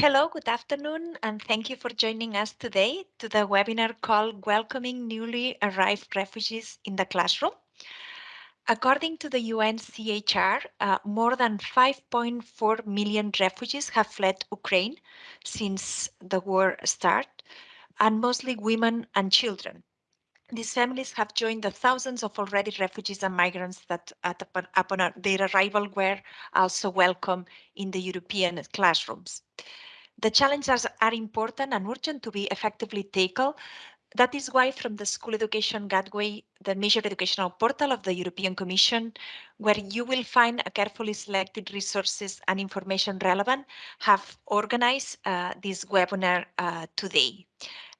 Hello, good afternoon, and thank you for joining us today to the webinar called Welcoming Newly Arrived Refugees in the Classroom. According to the UNCHR, uh, more than 5.4 million refugees have fled Ukraine since the war started, and mostly women and children. These families have joined the thousands of already refugees and migrants that upon, upon their arrival were also welcome in the European classrooms. The challenges are important and urgent to be effectively tackled. That is why from the School Education Gateway, the major educational portal of the European Commission, where you will find a carefully selected resources and information relevant, have organized uh, this webinar uh, today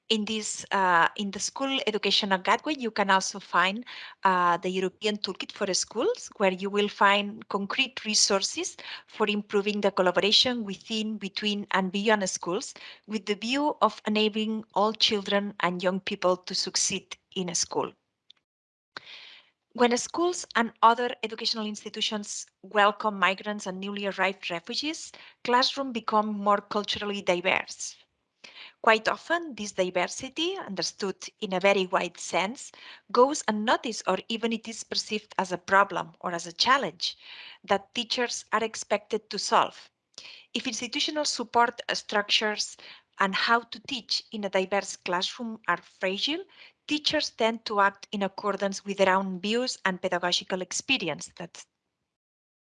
in this uh, in the school educational gateway you can also find uh, the european toolkit for schools where you will find concrete resources for improving the collaboration within between and beyond schools with the view of enabling all children and young people to succeed in a school. When schools and other educational institutions welcome migrants and newly arrived refugees classrooms become more culturally diverse Quite often, this diversity, understood in a very wide sense, goes unnoticed or even it is perceived as a problem or as a challenge that teachers are expected to solve. If institutional support structures and how to teach in a diverse classroom are fragile, teachers tend to act in accordance with their own views and pedagogical experience. That's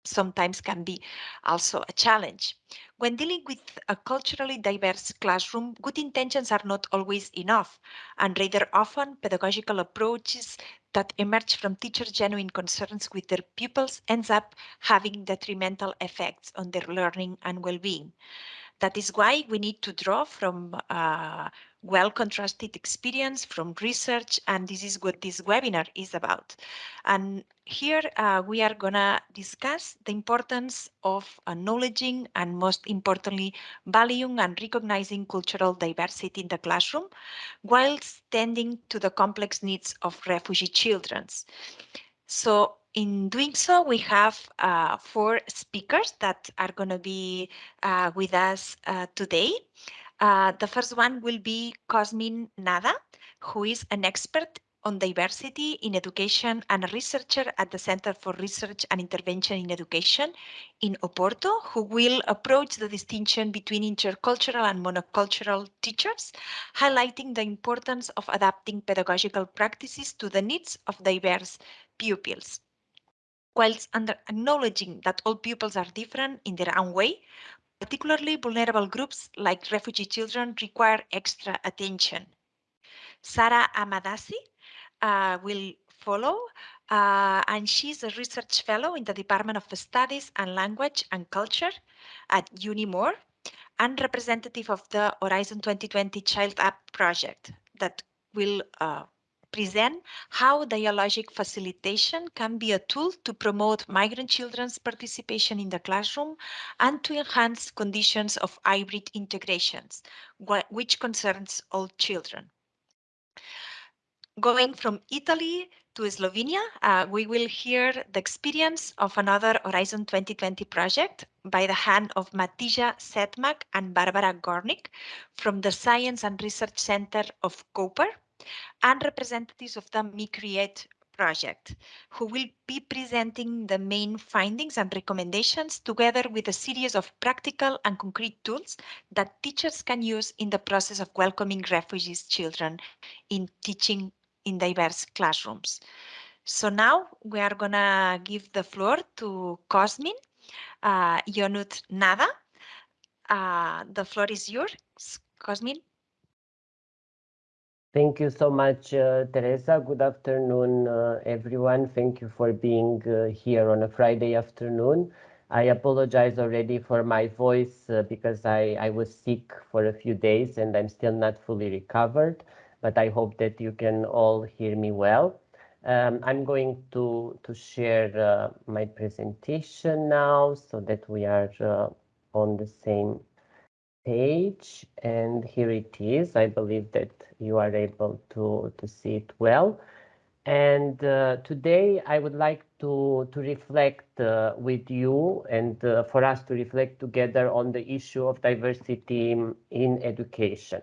sometimes can be also a challenge. When dealing with a culturally diverse classroom, good intentions are not always enough, and rather often pedagogical approaches that emerge from teachers' genuine concerns with their pupils ends up having detrimental effects on their learning and well-being. That is why we need to draw from uh, well contrasted experience from research and this is what this webinar is about and here uh, we are gonna discuss the importance of acknowledging and most importantly valuing and recognizing cultural diversity in the classroom while tending to the complex needs of refugee children so in doing so, we have uh, four speakers that are going to be uh, with us uh, today. Uh, the first one will be Cosmin Nada, who is an expert on diversity in education and a researcher at the Center for Research and Intervention in Education in Oporto, who will approach the distinction between intercultural and monocultural teachers, highlighting the importance of adapting pedagogical practices to the needs of diverse pupils. Whilst acknowledging that all pupils are different in their own way, Particularly vulnerable groups like refugee children require extra attention. Sara Amadasi uh, will follow uh, and she's a research fellow in the Department of Studies and Language and Culture at UniMore and representative of the Horizon 2020 Child Up project that will uh, present how dialogic facilitation can be a tool to promote migrant children's participation in the classroom and to enhance conditions of hybrid integrations, which concerns all children. Going from Italy to Slovenia, uh, we will hear the experience of another Horizon 2020 project by the hand of Mateja Sedmak and Barbara Gornik from the Science and Research Center of Koper and representatives of the MiCreate project, who will be presenting the main findings and recommendations together with a series of practical and concrete tools that teachers can use in the process of welcoming refugees children in teaching in diverse classrooms. So now we are gonna give the floor to Cosmin uh, Ionut Nada. Uh, the floor is yours, Cosmin. Thank you so much, uh, Teresa. Good afternoon, uh, everyone. Thank you for being uh, here on a Friday afternoon. I apologize already for my voice uh, because I, I was sick for a few days and I'm still not fully recovered, but I hope that you can all hear me well. Um, I'm going to, to share uh, my presentation now so that we are uh, on the same page and here it is. I believe that you are able to, to see it well. And uh, today I would like to, to reflect uh, with you and uh, for us to reflect together on the issue of diversity in education.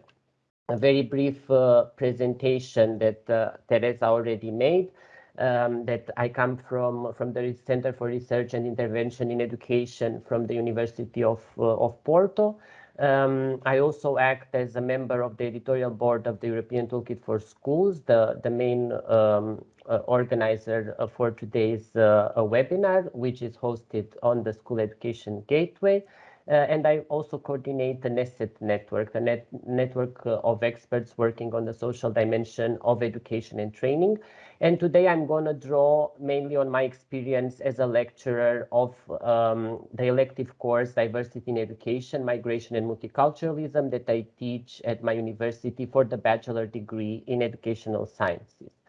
A very brief uh, presentation that uh, Teresa already made, um, that I come from, from the Center for Research and Intervention in Education from the University of, uh, of Porto. Um, I also act as a member of the editorial board of the European Toolkit for Schools, the, the main um, uh, organizer uh, for today's uh, webinar, which is hosted on the School Education Gateway. Uh, and I also coordinate the NESET network, the net network uh, of experts working on the social dimension of education and training. And today I'm going to draw mainly on my experience as a lecturer of um, the elective course Diversity in Education, Migration and Multiculturalism that I teach at my university for the bachelor degree in educational sciences.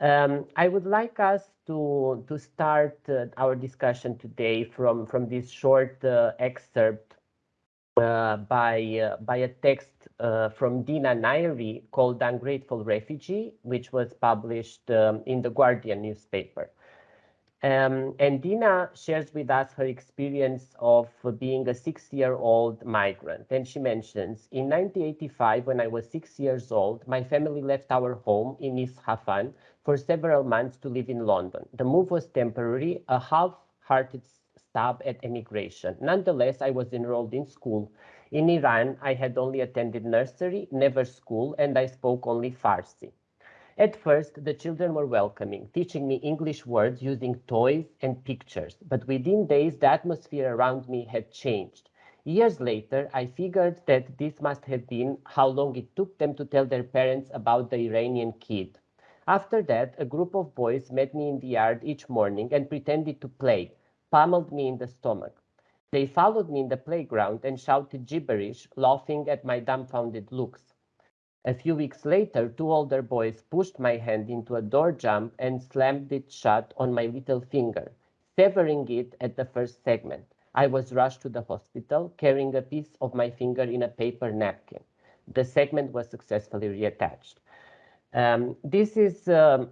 Um, I would like us to, to start uh, our discussion today from, from this short uh, excerpt uh, by, uh, by a text uh, from Dina Nayeri called Ungrateful Refugee, which was published um, in the Guardian newspaper. Um, and Dina shares with us her experience of being a six-year-old migrant. And she mentions, in 1985, when I was six years old, my family left our home in East Isfahan for several months to live in London. The move was temporary, a half-hearted stab at emigration. Nonetheless, I was enrolled in school. In Iran, I had only attended nursery, never school, and I spoke only Farsi. At first, the children were welcoming, teaching me English words using toys and pictures, but within days the atmosphere around me had changed. Years later, I figured that this must have been how long it took them to tell their parents about the Iranian kid. After that, a group of boys met me in the yard each morning and pretended to play, pummeled me in the stomach. They followed me in the playground and shouted gibberish, laughing at my dumbfounded looks. A few weeks later, two older boys pushed my hand into a door jamb and slammed it shut on my little finger, severing it at the first segment. I was rushed to the hospital, carrying a piece of my finger in a paper napkin. The segment was successfully reattached. Um, this is um,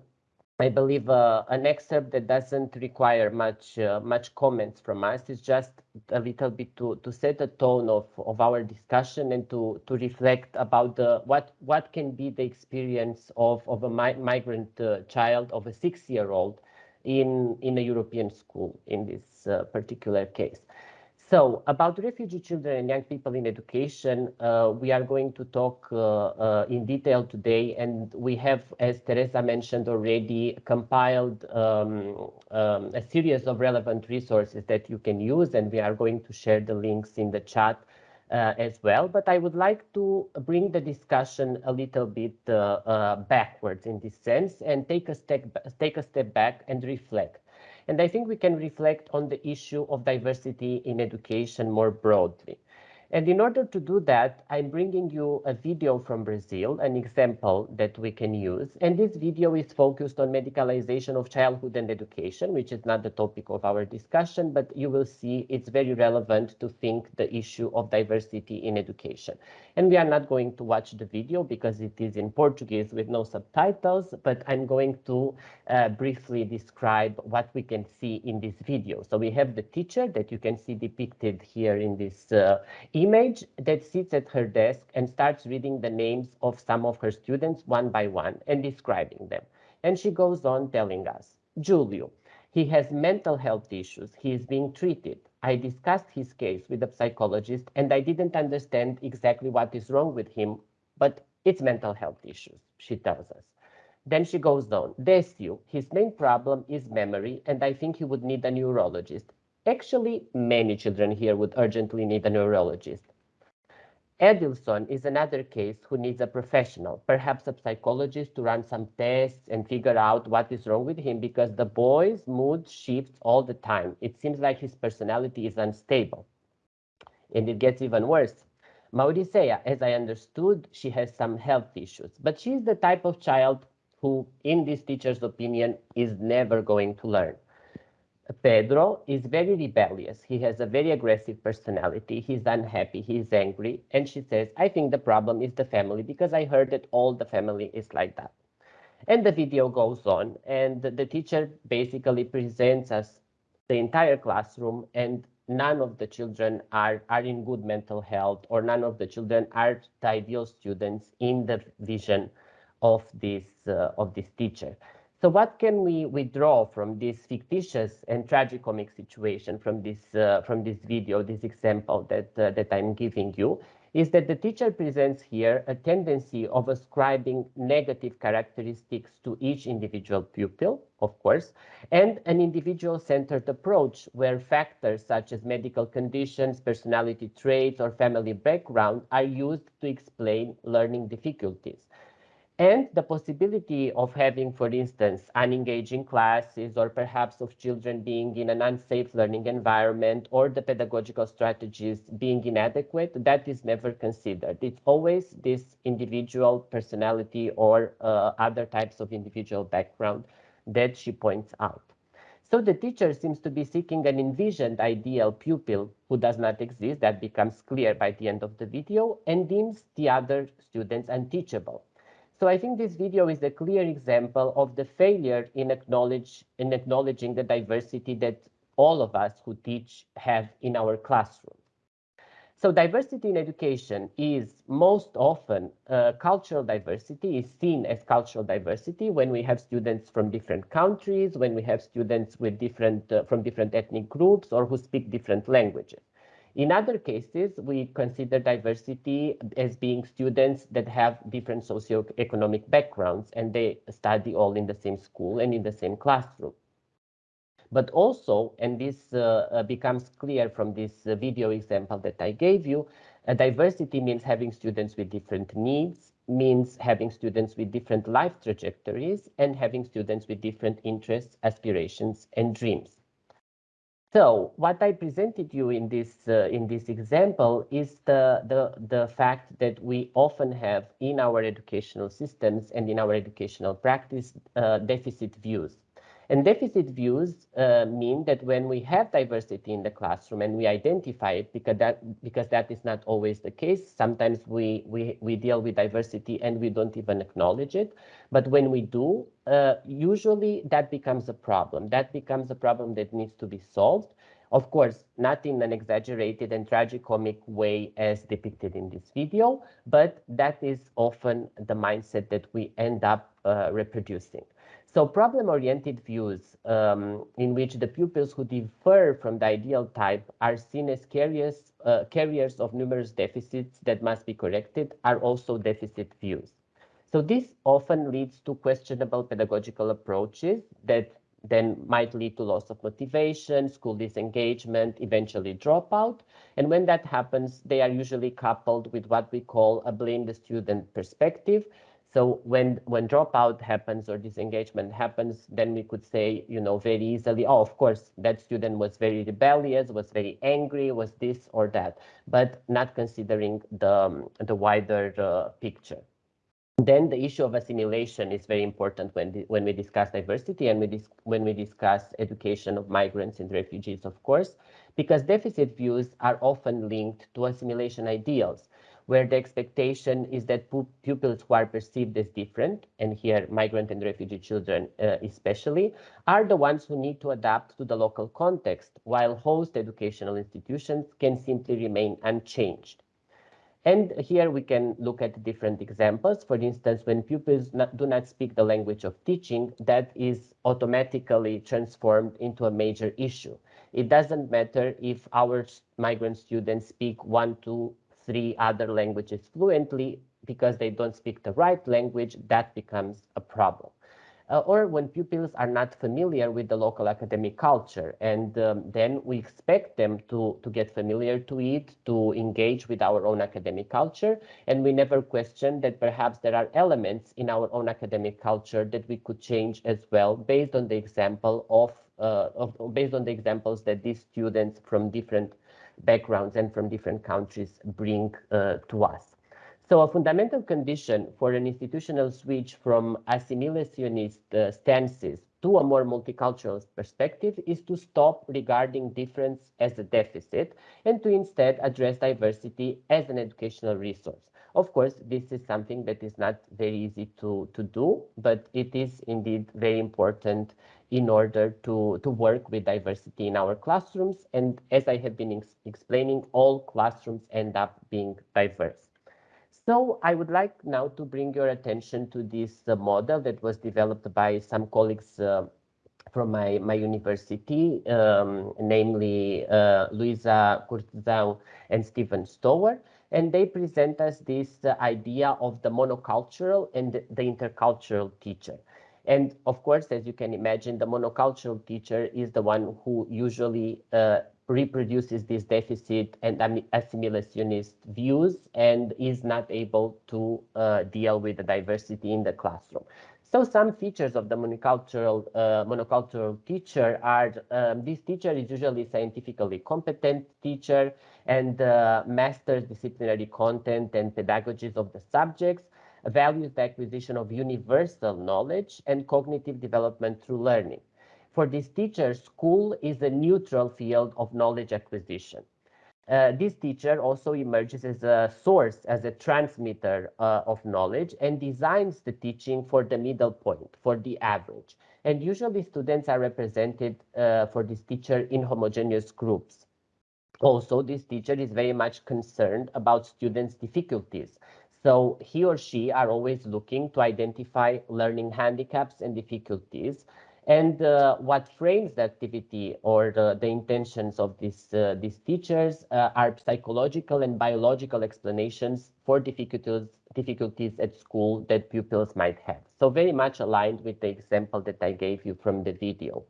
I believe uh, an excerpt that doesn't require much uh, much comments from us. It's just a little bit to to set a tone of of our discussion and to to reflect about the what what can be the experience of of a mi migrant uh, child of a six year old in in a European school in this uh, particular case. So about refugee children and young people in education, uh, we are going to talk uh, uh, in detail today, and we have, as Teresa mentioned already, compiled um, um, a series of relevant resources that you can use, and we are going to share the links in the chat uh, as well. But I would like to bring the discussion a little bit uh, uh, backwards in this sense and take a step take a step back and reflect. And I think we can reflect on the issue of diversity in education more broadly. And in order to do that, I'm bringing you a video from Brazil, an example that we can use. And this video is focused on medicalization of childhood and education, which is not the topic of our discussion, but you will see it's very relevant to think the issue of diversity in education. And we are not going to watch the video because it is in Portuguese with no subtitles, but I'm going to uh, briefly describe what we can see in this video. So we have the teacher that you can see depicted here in this uh, image that sits at her desk and starts reading the names of some of her students one by one and describing them. And she goes on telling us, Julio, he has mental health issues. He is being treated. I discussed his case with a psychologist and I didn't understand exactly what is wrong with him, but it's mental health issues, she tells us. Then she goes on, Decio, his main problem is memory and I think he would need a neurologist. Actually, many children here would urgently need a neurologist. Edilson is another case who needs a professional, perhaps a psychologist to run some tests and figure out what is wrong with him because the boy's mood shifts all the time. It seems like his personality is unstable. And it gets even worse. Mauricea, as I understood, she has some health issues, but she's the type of child who, in this teacher's opinion, is never going to learn. Pedro is very rebellious. He has a very aggressive personality. He's unhappy. He's angry. And she says, I think the problem is the family because I heard that all the family is like that. And the video goes on, and the, teacher basically presents us the entire classroom, and none of the children are, are in good mental health, or none of the children are the ideal students in the vision of this, uh, of this teacher. So what can we withdraw from this fictitious and tragicomic situation from this uh, from this video, this example that uh, that I'm giving you, is that the teacher presents here a tendency of ascribing negative characteristics to each individual pupil, of course, and an individual-centered approach where factors such as medical conditions, personality traits, or family background are used to explain learning difficulties and the possibility of having, for instance, unengaging classes or perhaps of children being in an unsafe learning environment or the pedagogical strategies being inadequate, that is never considered. It's always this individual personality or uh, other types of individual background that she points out. So the teacher seems to be seeking an envisioned ideal pupil who does not exist, that becomes clear by the end of the video, and deems the other students unteachable. So I think this video is a clear example of the failure in, acknowledge, in acknowledging the diversity that all of us who teach have in our classroom. So diversity in education is most often uh, cultural diversity is seen as cultural diversity when we have students from different countries, when we have students with different uh, from different ethnic groups or who speak different languages. In other cases, we consider diversity as being students that have different socioeconomic backgrounds and they study all in the same school and in the same classroom. But also, and this uh, uh becomes clear from this uh, video example that I gave you, uh, diversity means having students with different needs, means having students with different life trajectories, and having students with different interests, aspirations, and dreams. So what I presented you in this uh, in this example is the, the the fact that we often have in our educational systems and in our educational practice uh, deficit views. And deficit views uh, mean that when we have diversity in the classroom and we identify it, because that because that is not always the case. Sometimes we we we deal with diversity and we don't even acknowledge it. But when we do, uh, usually that becomes a problem. That becomes a problem that needs to be solved. Of course, not in an exaggerated and tragicomic way as depicted in this video, but that is often the mindset that we end up uh, reproducing. So problem-oriented views um, in which the pupils who differ from the ideal type are seen as carriers, uh, carriers of numerous deficits that must be corrected are also deficit views. So this often leads to questionable pedagogical approaches that then might lead to loss of motivation, school disengagement, eventually dropout. And when that happens, they are usually coupled with what we call a blame the student perspective, so when when dropout happens or disengagement happens, then we could say, you know, very easily, oh, of course, that student was very rebellious, was very angry, was this or that, but not considering the the wider uh, picture. Then the issue of assimilation is very important when when we discuss diversity and we dis when we discuss education of migrants and refugees, of course, because deficit views are often linked to assimilation ideals where the expectation is that pupils who are perceived as different, and here migrant and refugee children uh, especially, are the ones who need to adapt to the local context, while host educational institutions can simply remain unchanged. And here we can look at different examples. For instance, when pupils not, do not speak the language of teaching, that is automatically transformed into a major issue. It doesn't matter if our migrant students speak one, two, three other languages fluently because they don't speak the right language, that becomes a problem. Uh, or when pupils are not familiar with the local academic culture. And um, then we expect them to, to get familiar to it, to engage with our own academic culture. And we never question that perhaps there are elements in our own academic culture that we could change as well based on the example of, uh, of based on the examples that these students from different backgrounds and from different countries bring uh, to us. So a fundamental condition for an institutional switch from assimilationist uh, stances to a more multicultural perspective is to stop regarding difference as a deficit and to instead address diversity as an educational resource. Of course, this is something that is not very easy to, to do, but it is indeed very important in order to, to work with diversity in our classrooms. And as I have been ex explaining, all classrooms end up being diverse. So I would like now to bring your attention to this uh, model that was developed by some colleagues uh, from my, my university, um, namely uh, Luiza Cortesão and Stephen Stoer. And they present us this uh, idea of the monocultural and the intercultural teacher. And of course, as you can imagine, the monocultural teacher is the one who usually uh, reproduces this deficit and assimilationist views and is not able to uh, deal with the diversity in the classroom. So some features of the monocultural, uh, monocultural teacher are, um, this teacher is usually scientifically competent teacher and uh, masters disciplinary content and pedagogies of the subjects, values the acquisition of universal knowledge and cognitive development through learning. For this teacher, school is a neutral field of knowledge acquisition. Uh, this teacher also emerges as a source, as a transmitter uh, of knowledge and designs the teaching for the middle point, for the average. And usually students are represented uh, for this teacher in homogeneous groups. Also, this teacher is very much concerned about students' difficulties. So he or she are always looking to identify learning handicaps and difficulties and uh, what frames the activity or the, the intentions of these, uh, these teachers uh, are psychological and biological explanations for difficulties, difficulties at school that pupils might have. So very much aligned with the example that I gave you from the video.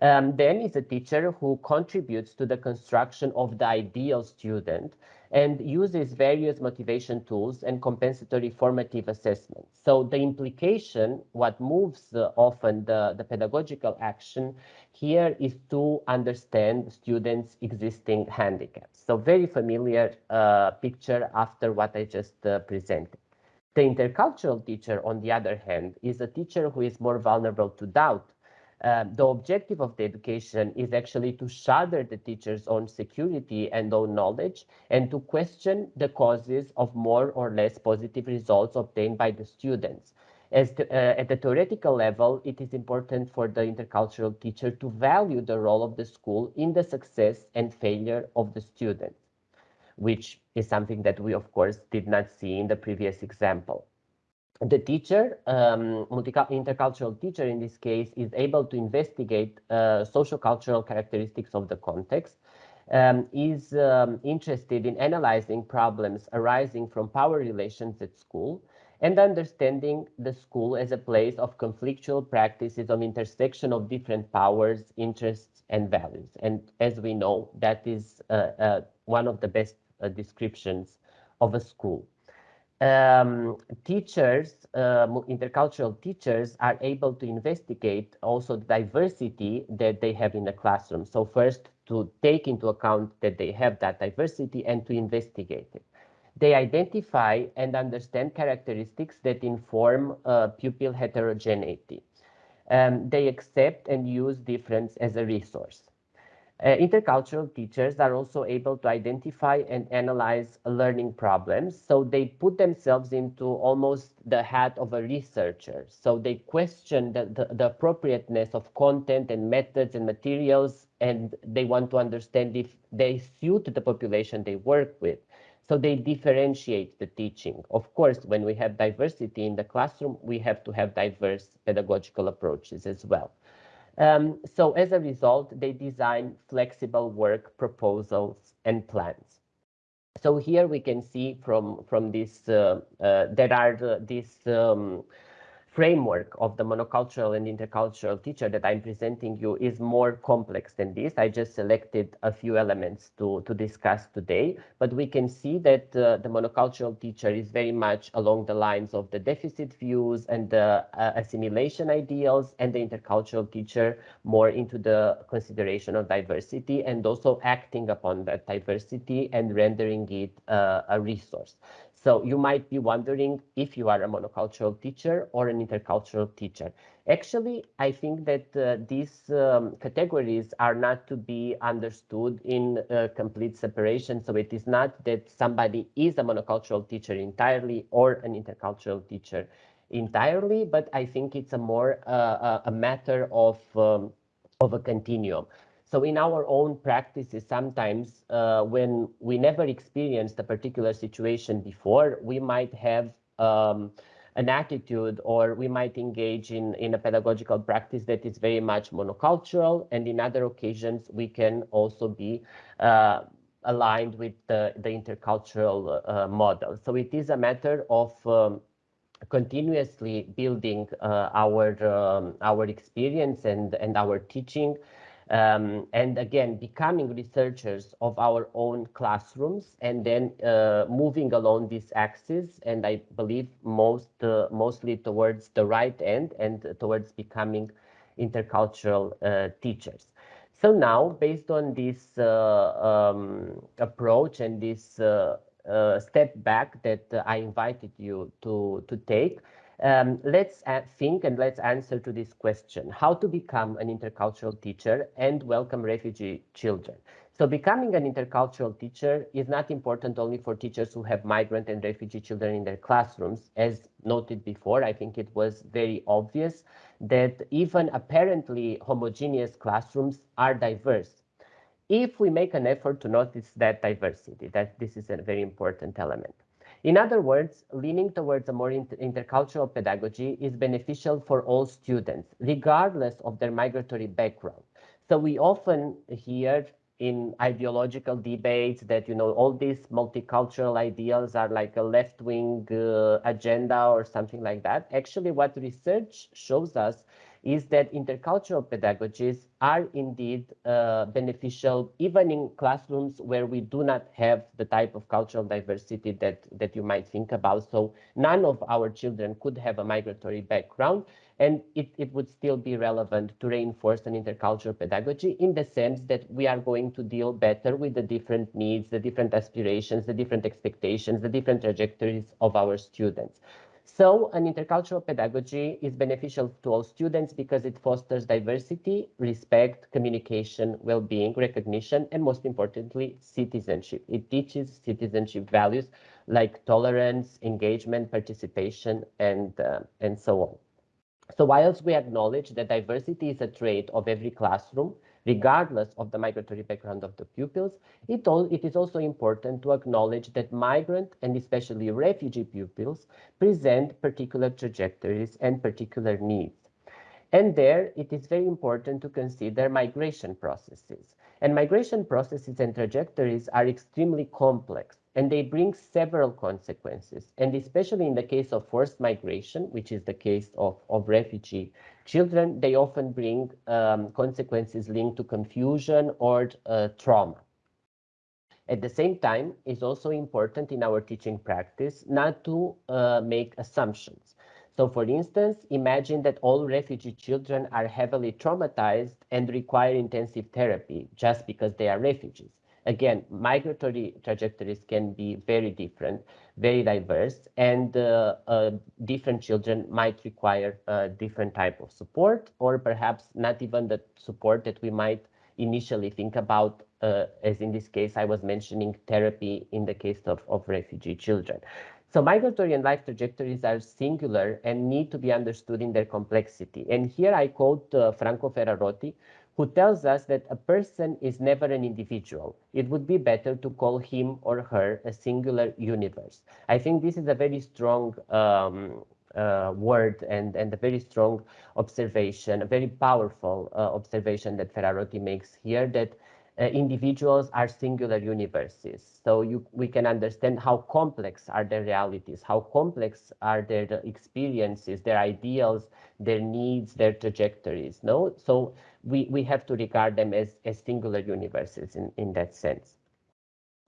Um, then is a teacher who contributes to the construction of the ideal student and uses various motivation tools and compensatory formative assessments. So the implication, what moves uh, often the, the pedagogical action here is to understand students' existing handicaps. So very familiar uh, picture after what I just uh, presented. The intercultural teacher, on the other hand, is a teacher who is more vulnerable to doubt um, the objective of the education is actually to shatter the teacher's own security and own knowledge and to question the causes of more or less positive results obtained by the students. As to, uh, at the theoretical level, it is important for the intercultural teacher to value the role of the school in the success and failure of the student, which is something that we, of course, did not see in the previous example the teacher, um, intercultural teacher in this case, is able to investigate uh, social cultural characteristics of the context, um, is um, interested in analyzing problems arising from power relations at school, and understanding the school as a place of conflictual practices of intersection of different powers, interests, and values. And as we know, that is uh, uh, one of the best uh, descriptions of a school um, teachers, uh, intercultural teachers are able to investigate also the diversity that they have in the classroom. So first to take into account that they have that diversity and to investigate it. They identify and understand characteristics that inform uh, pupil heterogeneity. Um, they accept and use difference as a resource. Uh, intercultural teachers are also able to identify and analyze learning problems. So they put themselves into almost the hat of a researcher. So they question the, the, the, appropriateness of content and methods and materials, and they want to understand if they suit the population they work with. So they differentiate the teaching. Of course, when we have diversity in the classroom, we have to have diverse pedagogical approaches as well. Um, so as a result, they design flexible work proposals and plans. So here we can see from, from this, uh, uh, there are uh, these um, framework of the monocultural and intercultural teacher that I'm presenting you is more complex than this. I just selected a few elements to, to discuss today, but we can see that uh, the monocultural teacher is very much along the lines of the deficit views and the uh, assimilation ideals and the intercultural teacher more into the consideration of diversity and also acting upon that diversity and rendering it uh, a resource. So you might be wondering if you are a monocultural teacher or an intercultural teacher. Actually, I think that uh, these um, categories are not to be understood in uh, complete separation. So it is not that somebody is a monocultural teacher entirely or an intercultural teacher entirely, but I think it's a more uh, a matter of um, of a continuum. So in our own practices, sometimes uh, when we never experienced a particular situation before, we might have um, an attitude or we might engage in, in a pedagogical practice that is very much monocultural. And in other occasions, we can also be uh, aligned with the, the intercultural uh, model. So it is a matter of um, continuously building uh, our um, our experience and and our teaching um, and again, becoming researchers of our own classrooms and then uh, moving along this axis, and I believe most uh, mostly towards the right end and towards becoming intercultural uh, teachers. So now, based on this uh, um, approach and this uh, uh, step back that I invited you to, to take, um, let's think and let's answer to this question, how to become an intercultural teacher and welcome refugee children. So becoming an intercultural teacher is not important only for teachers who have migrant and refugee children in their classrooms. As noted before, I think it was very obvious that even apparently homogeneous classrooms are diverse. If we make an effort to notice that diversity, that this is a very important element. In other words, leaning towards a more inter intercultural pedagogy is beneficial for all students, regardless of their migratory background. So we often hear in ideological debates that, you know, all these multicultural ideals are like a left-wing uh, agenda or something like that. Actually, what research shows us is that intercultural pedagogies are indeed uh, beneficial even in classrooms where we do not have the type of cultural diversity that, that you might think about. So none of our children could have a migratory background and it, it would still be relevant to reinforce an intercultural pedagogy in the sense that we are going to deal better with the different needs, the different aspirations, the different expectations, the different trajectories of our students. So an intercultural pedagogy is beneficial to all students because it fosters diversity, respect, communication, well-being, recognition, and most importantly, citizenship. It teaches citizenship values like tolerance, engagement, participation, and, uh, and so on. So whilst we acknowledge that diversity is a trait of every classroom, regardless of the migratory background of the pupils, it, all, it is also important to acknowledge that migrant and especially refugee pupils present particular trajectories and particular needs. And there, it is very important to consider migration processes. And migration processes and trajectories are extremely complex and they bring several consequences. And especially in the case of forced migration, which is the case of, of refugee children, they often bring um, consequences linked to confusion or uh, trauma. At the same time, it's also important in our teaching practice not to uh, make assumptions. So for instance, imagine that all refugee children are heavily traumatized and require intensive therapy just because they are refugees. Again, migratory trajectories can be very different, very diverse, and uh, uh, different children might require a different type of support, or perhaps not even the support that we might initially think about, uh, as in this case, I was mentioning therapy in the case of, of refugee children. So migratory and life trajectories are singular and need to be understood in their complexity. And here I quote uh, Franco Ferrarotti, who tells us that a person is never an individual. It would be better to call him or her a singular universe. I think this is a very strong um, uh, word and, and a very strong observation, a very powerful uh, observation that Ferrarotti makes here that uh, individuals are singular universes. So you, we can understand how complex are their realities, how complex are their experiences, their ideals, their needs, their trajectories. No, so we, we have to regard them as, as singular universes in, in that sense.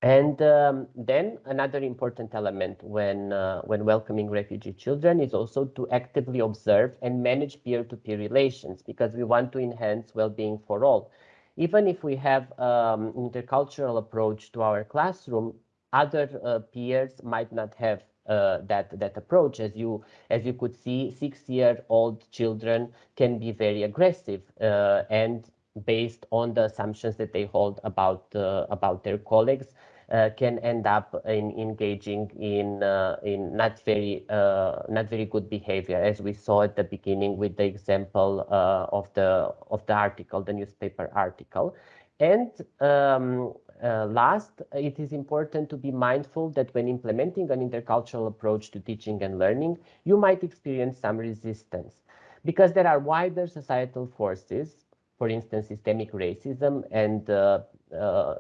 And um, then another important element when, uh, when welcoming refugee children is also to actively observe and manage peer-to-peer -peer relations because we want to enhance well-being for all even if we have um, intercultural approach to our classroom, other peers might not have uh, that that approach. As you as you could see, six-year-old children can be very aggressive uh, and based on the assumptions that they hold about uh, about their colleagues. Uh, can end up in engaging in uh, in not very uh, not very good behavior, as we saw at the beginning with the example of the of the article, the newspaper article. And um, uh, last, it is important to be mindful that when implementing an intercultural approach to teaching and learning, you might experience some resistance because there are wider societal forces, for instance, systemic racism and uh, uh,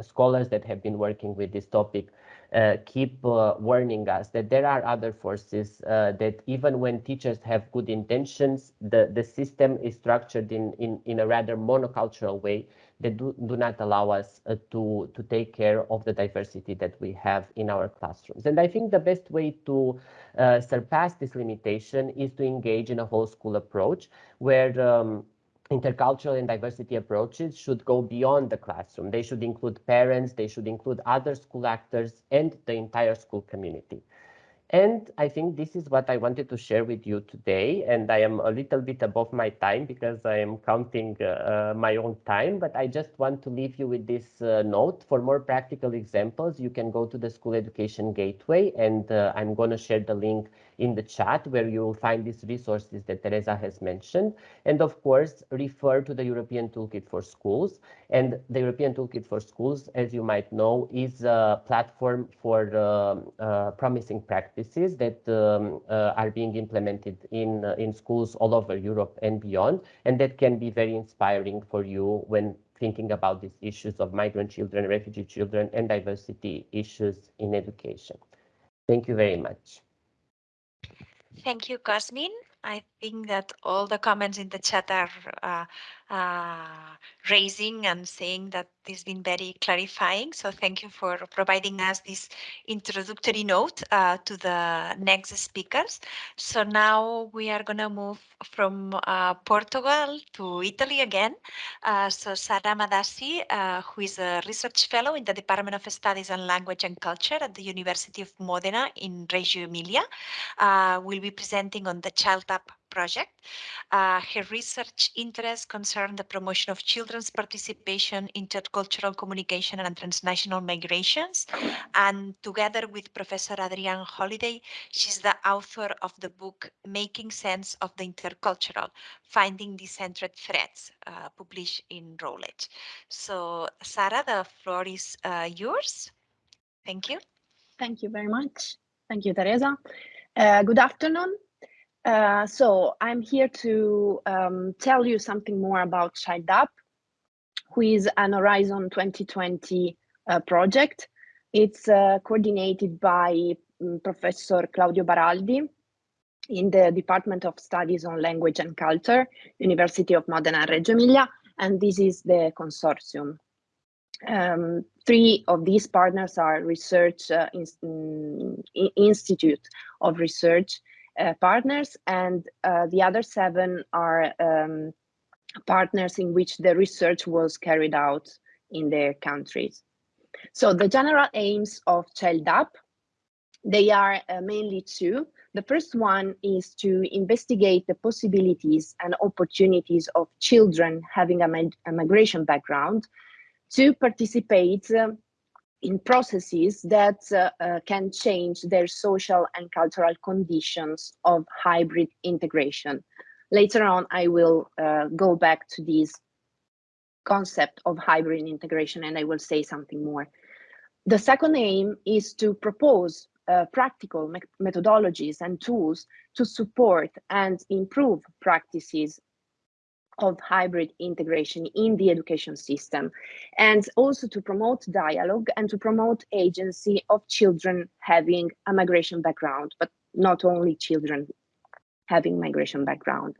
scholars that have been working with this topic uh, keep uh, warning us that there are other forces uh, that even when teachers have good intentions, the, the system is structured in, in, in a rather monocultural way that do, do not allow us uh, to, to take care of the diversity that we have in our classrooms. And I think the best way to uh, surpass this limitation is to engage in a whole school approach where um, intercultural and diversity approaches should go beyond the classroom. They should include parents, they should include other school actors and the entire school community. And I think this is what I wanted to share with you today. And I am a little bit above my time because I am counting uh, uh, my own time. But I just want to leave you with this uh, note. For more practical examples, you can go to the School Education Gateway. And uh, I'm going to share the link in the chat where you will find these resources that Teresa has mentioned. And of course, refer to the European Toolkit for Schools. And the European Toolkit for Schools, as you might know, is a platform for um, uh, promising practices that um, uh, are being implemented in, uh, in schools all over Europe and beyond, and that can be very inspiring for you when thinking about these issues of migrant children, refugee children, and diversity issues in education. Thank you very much. Thank you, Cosmin. I think that all the comments in the chat are uh, uh, raising and saying that this has been very clarifying. So thank you for providing us this introductory note uh, to the next speakers. So now we are going to move from uh, Portugal to Italy again. Uh, so Sara Amadasi, uh, who is a research fellow in the Department of Studies and Language and Culture at the University of Modena in Reggio Emilia, will be presenting on the Child Up project. Uh, her research interests concern the promotion of children's participation, in intercultural communication and transnational migrations. And together with Professor Adrian Holliday, she's the author of the book Making Sense of the Intercultural, Finding Decentered Threads, uh, published in Routledge. So Sara, the floor is uh, yours. Thank you. Thank you very much. Thank you, Teresa. Uh, good afternoon. Uh, so I'm here to um, tell you something more about Child Up, who is an Horizon 2020 uh, project. It's uh, coordinated by um, Professor Claudio Baraldi in the Department of Studies on Language and Culture, University of Modena and Reggio Emilia, and this is the consortium. Um, three of these partners are research uh, in, in, institute of research partners, and uh, the other seven are um, partners in which the research was carried out in their countries. So the general aims of Child Up, they are uh, mainly two. The first one is to investigate the possibilities and opportunities of children having a, a migration background to participate uh, in processes that uh, uh, can change their social and cultural conditions of hybrid integration. Later on, I will uh, go back to this concept of hybrid integration and I will say something more. The second aim is to propose uh, practical me methodologies and tools to support and improve practices of hybrid integration in the education system and also to promote dialogue and to promote agency of children having a migration background, but not only children having migration background.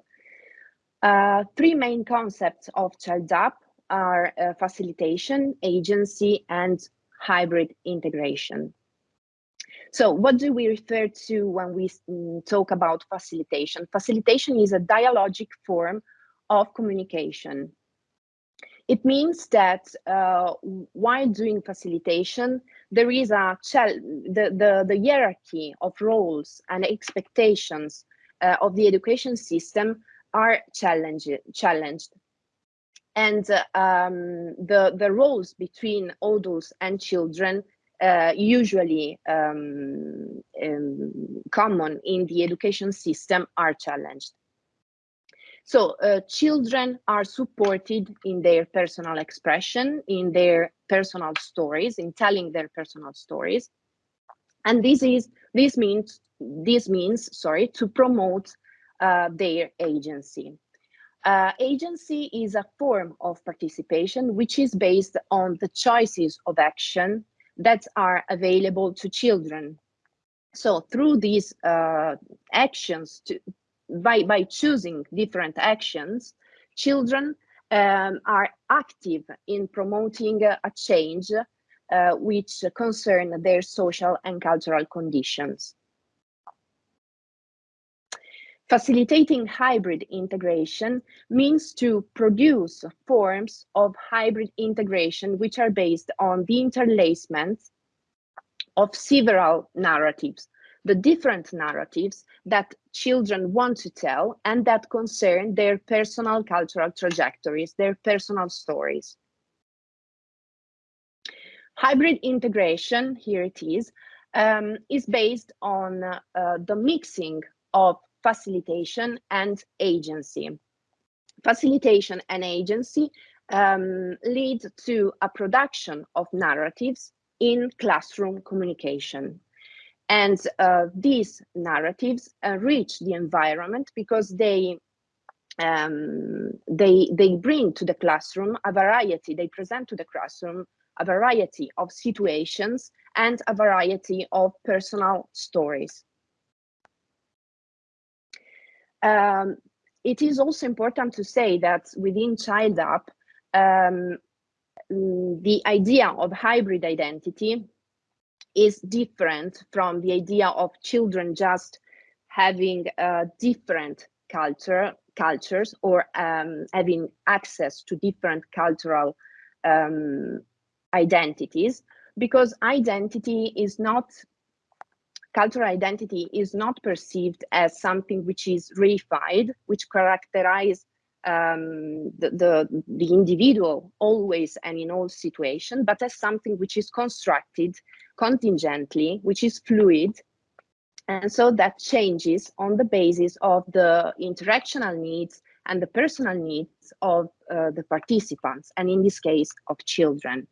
Uh, three main concepts of Child Up are uh, facilitation, agency, and hybrid integration. So what do we refer to when we mm, talk about facilitation? Facilitation is a dialogic form of communication. It means that uh, while doing facilitation, there is a the, the, the hierarchy of roles and expectations uh, of the education system are challenged. And uh, um, the, the roles between adults and children uh, usually um, um, common in the education system are challenged. So uh, children are supported in their personal expression, in their personal stories, in telling their personal stories. And this is this means this means sorry to promote uh, their agency. Uh, agency is a form of participation which is based on the choices of action that are available to children. So through these uh, actions, to, by, by choosing different actions, children um, are active in promoting a change uh, which concern their social and cultural conditions. Facilitating hybrid integration means to produce forms of hybrid integration which are based on the interlacement of several narratives the different narratives that children want to tell and that concern their personal cultural trajectories, their personal stories. Hybrid integration, here it is, um, is based on uh, the mixing of facilitation and agency. Facilitation and agency um, lead to a production of narratives in classroom communication. And uh, these narratives uh, reach the environment because they um, they they bring to the classroom a variety. They present to the classroom a variety of situations and a variety of personal stories. Um, it is also important to say that within Child Up, um, the idea of hybrid identity is different from the idea of children just having different culture cultures or um, having access to different cultural um, identities. Because identity is not cultural identity is not perceived as something which is reified which characterize um, the, the, the individual always and in all situations but as something which is constructed contingently, which is fluid. And so that changes on the basis of the interactional needs and the personal needs of uh, the participants, and in this case, of children.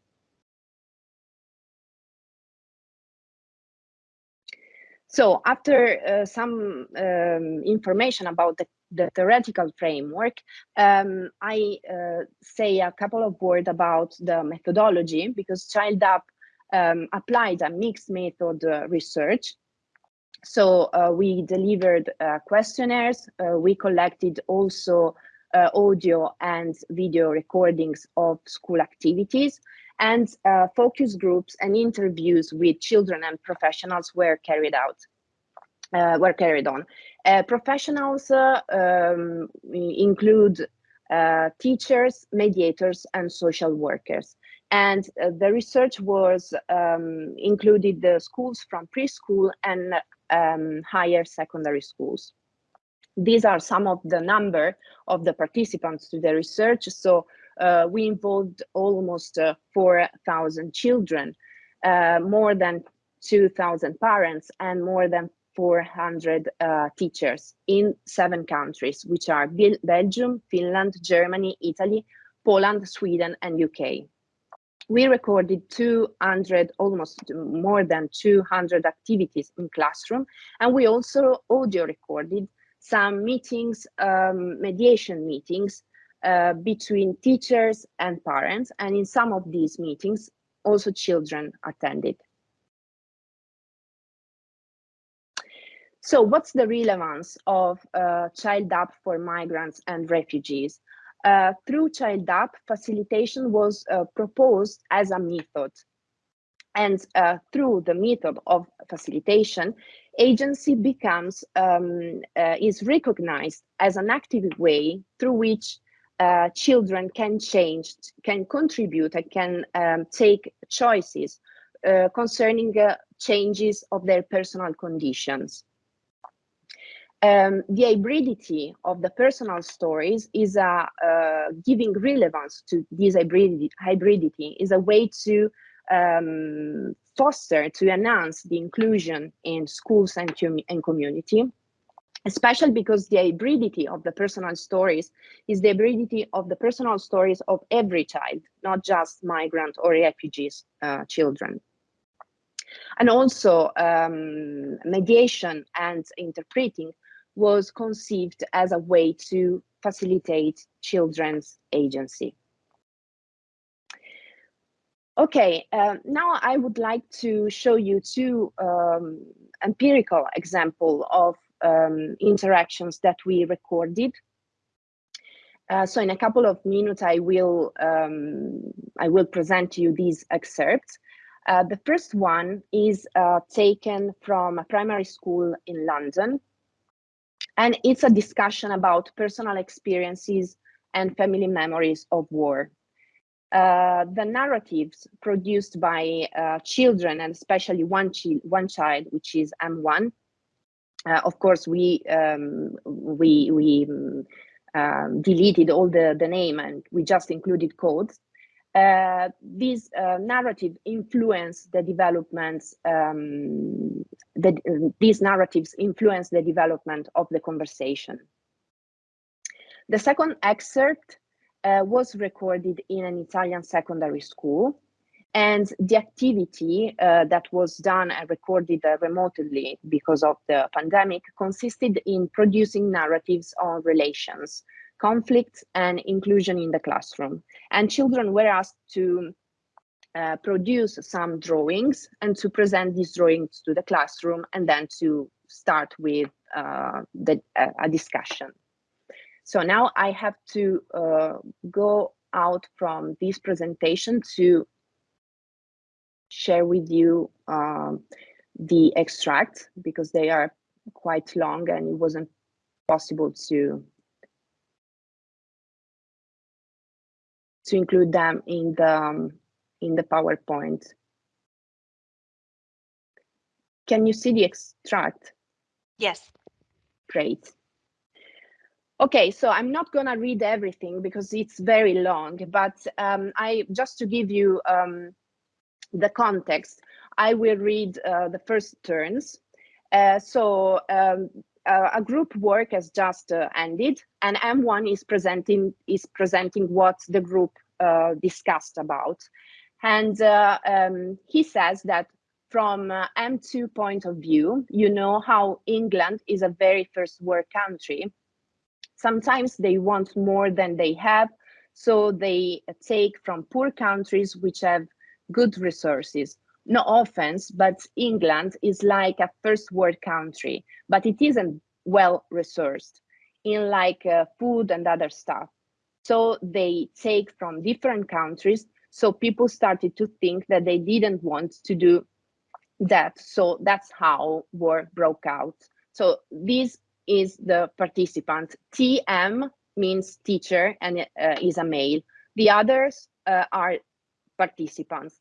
So after uh, some um, information about the, the theoretical framework, um, I uh, say a couple of words about the methodology because Child Up um, applied a mixed method uh, research. So uh, we delivered uh, questionnaires. Uh, we collected also uh, audio and video recordings of school activities and focus groups and interviews with children and professionals were carried out. Were carried on. professionals um, include teachers, mediators, and social workers. And uh, the research was um, included the schools from preschool and um, higher secondary schools. These are some of the number of the participants to the research. So uh, we involved almost uh, 4,000 children, uh, more than 2,000 parents, and more than 400 uh, teachers in seven countries, which are Belgium, Finland, Germany, Italy, Poland, Sweden, and UK we recorded 200, almost more than 200 activities in classroom. And we also audio recorded some meetings, um, mediation meetings uh, between teachers and parents. And in some of these meetings, also children attended. So what's the relevance of uh, Child Up for migrants and refugees? uh, through Child Up, facilitation was uh, proposed as a method. And uh, through the method of facilitation, agency becomes, um, uh, is recognized as an active way through which uh, children can change, can contribute, and can um, take choices concerning changes of their personal conditions. Um, the hybridity of the personal stories is uh, giving relevance to this hybridity, hybridity is a way to um, foster, to enhance the inclusion in schools and, and community, especially because the hybridity of the personal stories is the hybridity of the personal stories of every child, not just migrant or refugees uh, children. And also um, mediation and interpreting was conceived as a way to facilitate children's agency. Okay, uh, now I would like to show you two um, empirical example of um, interactions that we recorded. Uh, so in a couple of minutes, I will um, I will present to you these excerpts. Uh, the first one is uh, taken from a primary school in London, and it's a discussion about personal experiences and family memories of war. Uh, the narratives produced by uh, children and especially one, chi one child, which is M1. Uh, of course, we um, we we um, deleted all the the name and we just included codes. Uh, these uh, narrative influence the developments, um, the, uh, these narratives influence the development of the conversation. The second excerpt uh, was recorded in an Italian secondary school and the activity uh, that was done and recorded remotely because of the pandemic consisted in producing narratives on relations conflict and inclusion in the classroom. And children were asked to uh, produce some drawings and to present these drawings to the classroom and then to start with uh, the, uh, a discussion. So now I have to uh, go out from this presentation to share with you um, the extract because they are quite long and it wasn't possible to to include them in the um, in the PowerPoint. Can you see the extract? Yes. Great. Okay, so I'm not gonna read everything because it's very long, but um, I just to give you um, the context, I will read uh, the first turns. Uh, so um, uh, a group work has just uh, ended and M1 is presenting is presenting what the group uh, discussed about. And uh, um, he says that from uh, M2 point of view, you know how England is a very first world country. Sometimes they want more than they have, so they take from poor countries which have good resources no offense, but England is like a first world country, but it isn't well resourced in like uh, food and other stuff. So they take from different countries. So people started to think that they didn't want to do that. So that's how war broke out. So this is the participant. TM means teacher and uh, is a male. The others uh, are participants.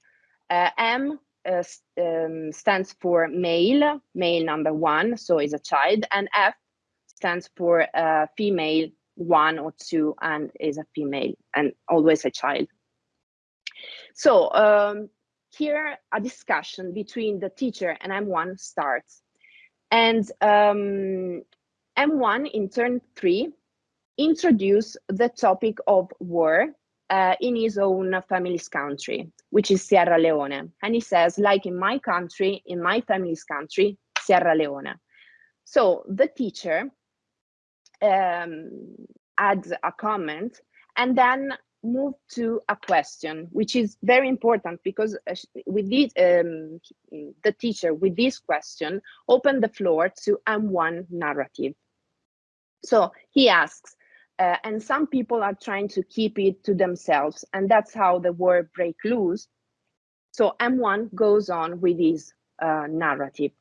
Uh, M uh, um, stands for male, male number one, so is a child, and F stands for uh, female one or two and is a female and always a child. So um, here a discussion between the teacher and M1 starts. And um, M1 in turn three introduce the topic of war uh, in his own family's country, which is Sierra Leone. And he says, like in my country, in my family's country, Sierra Leone. So the teacher um, add a comment and then move to a question, which is very important because uh, with this, um, the teacher with this question open the floor to M1 narrative. So he asks, uh, and some people are trying to keep it to themselves, and that's how the war break loose. So M1 goes on with his uh, narrative.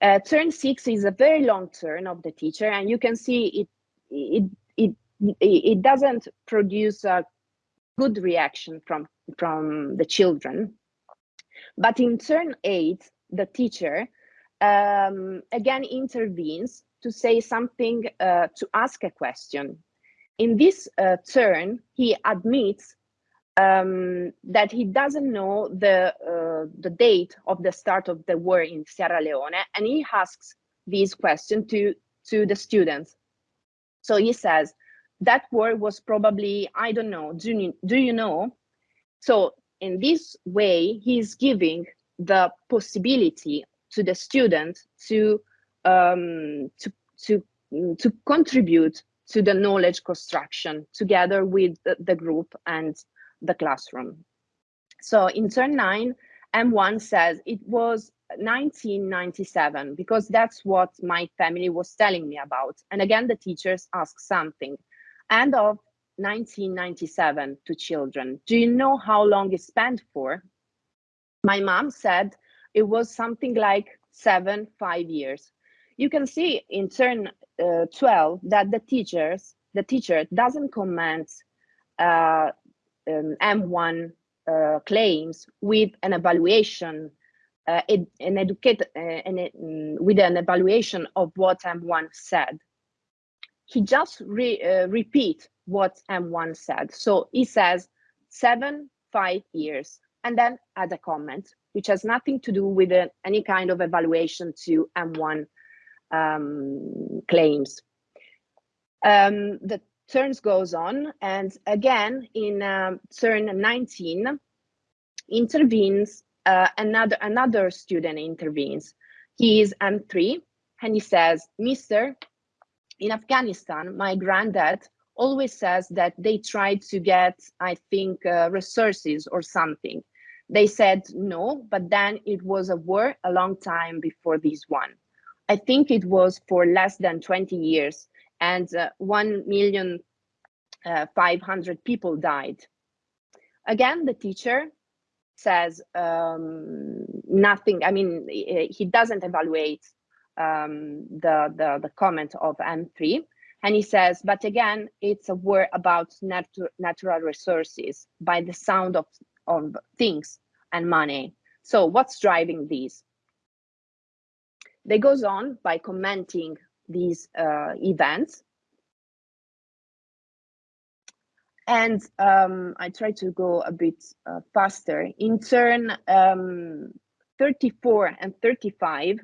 Uh, turn six is a very long turn of the teacher, and you can see it, it, it, it doesn't produce a good reaction from, from the children. But in turn eight, the teacher um, again intervenes to say something, uh, to ask a question. In this uh, turn, he admits um, that he doesn't know the uh, the date of the start of the war in Sierra Leone, and he asks this question to to the students. So he says that war was probably I don't know. Do you, do you know? So in this way, he's giving the possibility to the student to um, to to to contribute to the knowledge construction together with the, the group and the classroom. So in turn nine, M1 says it was 1997 because that's what my family was telling me about. And again, the teachers ask something. End of 1997 to children. Do you know how long it spent for? My mom said it was something like seven, five years. You can see in turn uh, 12 that the teachers, the teacher doesn't comment uh, um, M1 uh, claims with an evaluation, uh, an educate, uh, an, um, with an evaluation of what M1 said. He just re, uh, repeat what M1 said. So he says seven, five years, and then add a comment, which has nothing to do with any kind of evaluation to M1 um, claims. Um, the turns goes on, and again in um, turn 19 intervenes uh, another another student intervenes. He is M3, and he says, "Mister, in Afghanistan, my granddad always says that they tried to get, I think, uh, resources or something. They said no, but then it was a war a long time before this one. I think it was for less than 20 years and uh, 1 million uh, 500 people died. Again, the teacher says um, nothing. I mean, he doesn't evaluate um, the, the, the comment of M3. And he says, but again, it's a word about natu natural resources by the sound of, of things and money. So what's driving these? They goes on by commenting these uh, events. And um, I try to go a bit uh, faster. In turn um, 34 and 35,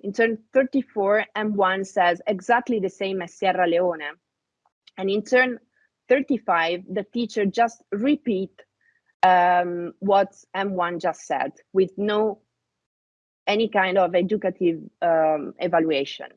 in turn 34, M1 says exactly the same as Sierra Leone. And in turn 35, the teacher just repeat um, what M1 just said with no any kind of educative um, evaluation.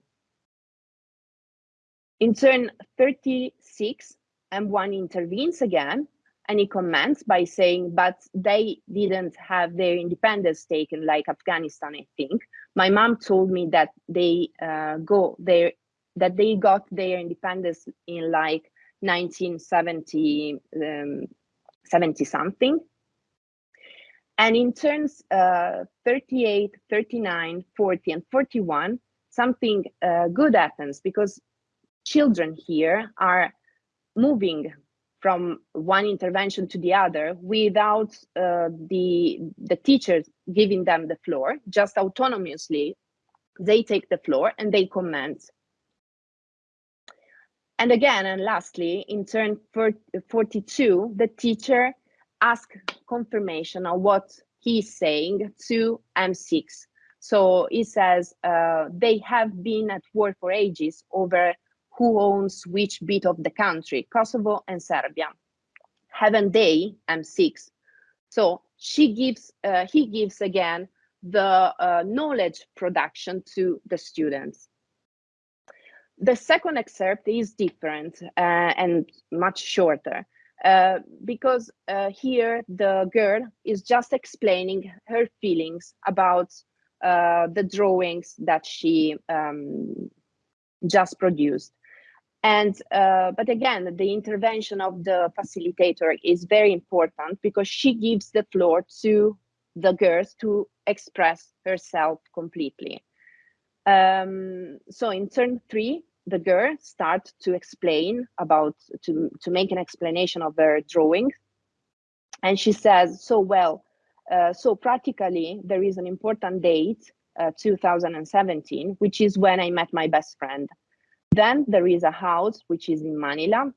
In turn 36, M1 intervenes again and he comments by saying, but they didn't have their independence taken like Afghanistan, I think. My mom told me that they uh, go there, that they got their independence in like 1970, um, 70 something. And in turns uh, 38, 39, 40, and 41, something uh, good happens because children here are moving from one intervention to the other without uh, the the teachers giving them the floor. Just autonomously they take the floor and they comment and again and lastly in turn 42 the teacher asks confirmation of what he's saying to m6 so he says uh, they have been at war for ages over who owns which bit of the country, Kosovo and Serbia. Haven't they? M6. So she gives, uh, he gives again the uh, knowledge production to the students. The second excerpt is different uh, and much shorter uh, because uh, here the girl is just explaining her feelings about uh, the drawings that she um, just produced. And uh, but again, the intervention of the facilitator is very important because she gives the floor to the girls to express herself completely. Um, so in turn three, the girl starts to explain about to to make an explanation of her drawing, and she says, "So well, Uh, so practically, there is an important date, uh, 2017, which is when I met my best friend. Then there is a house, which is in Manila,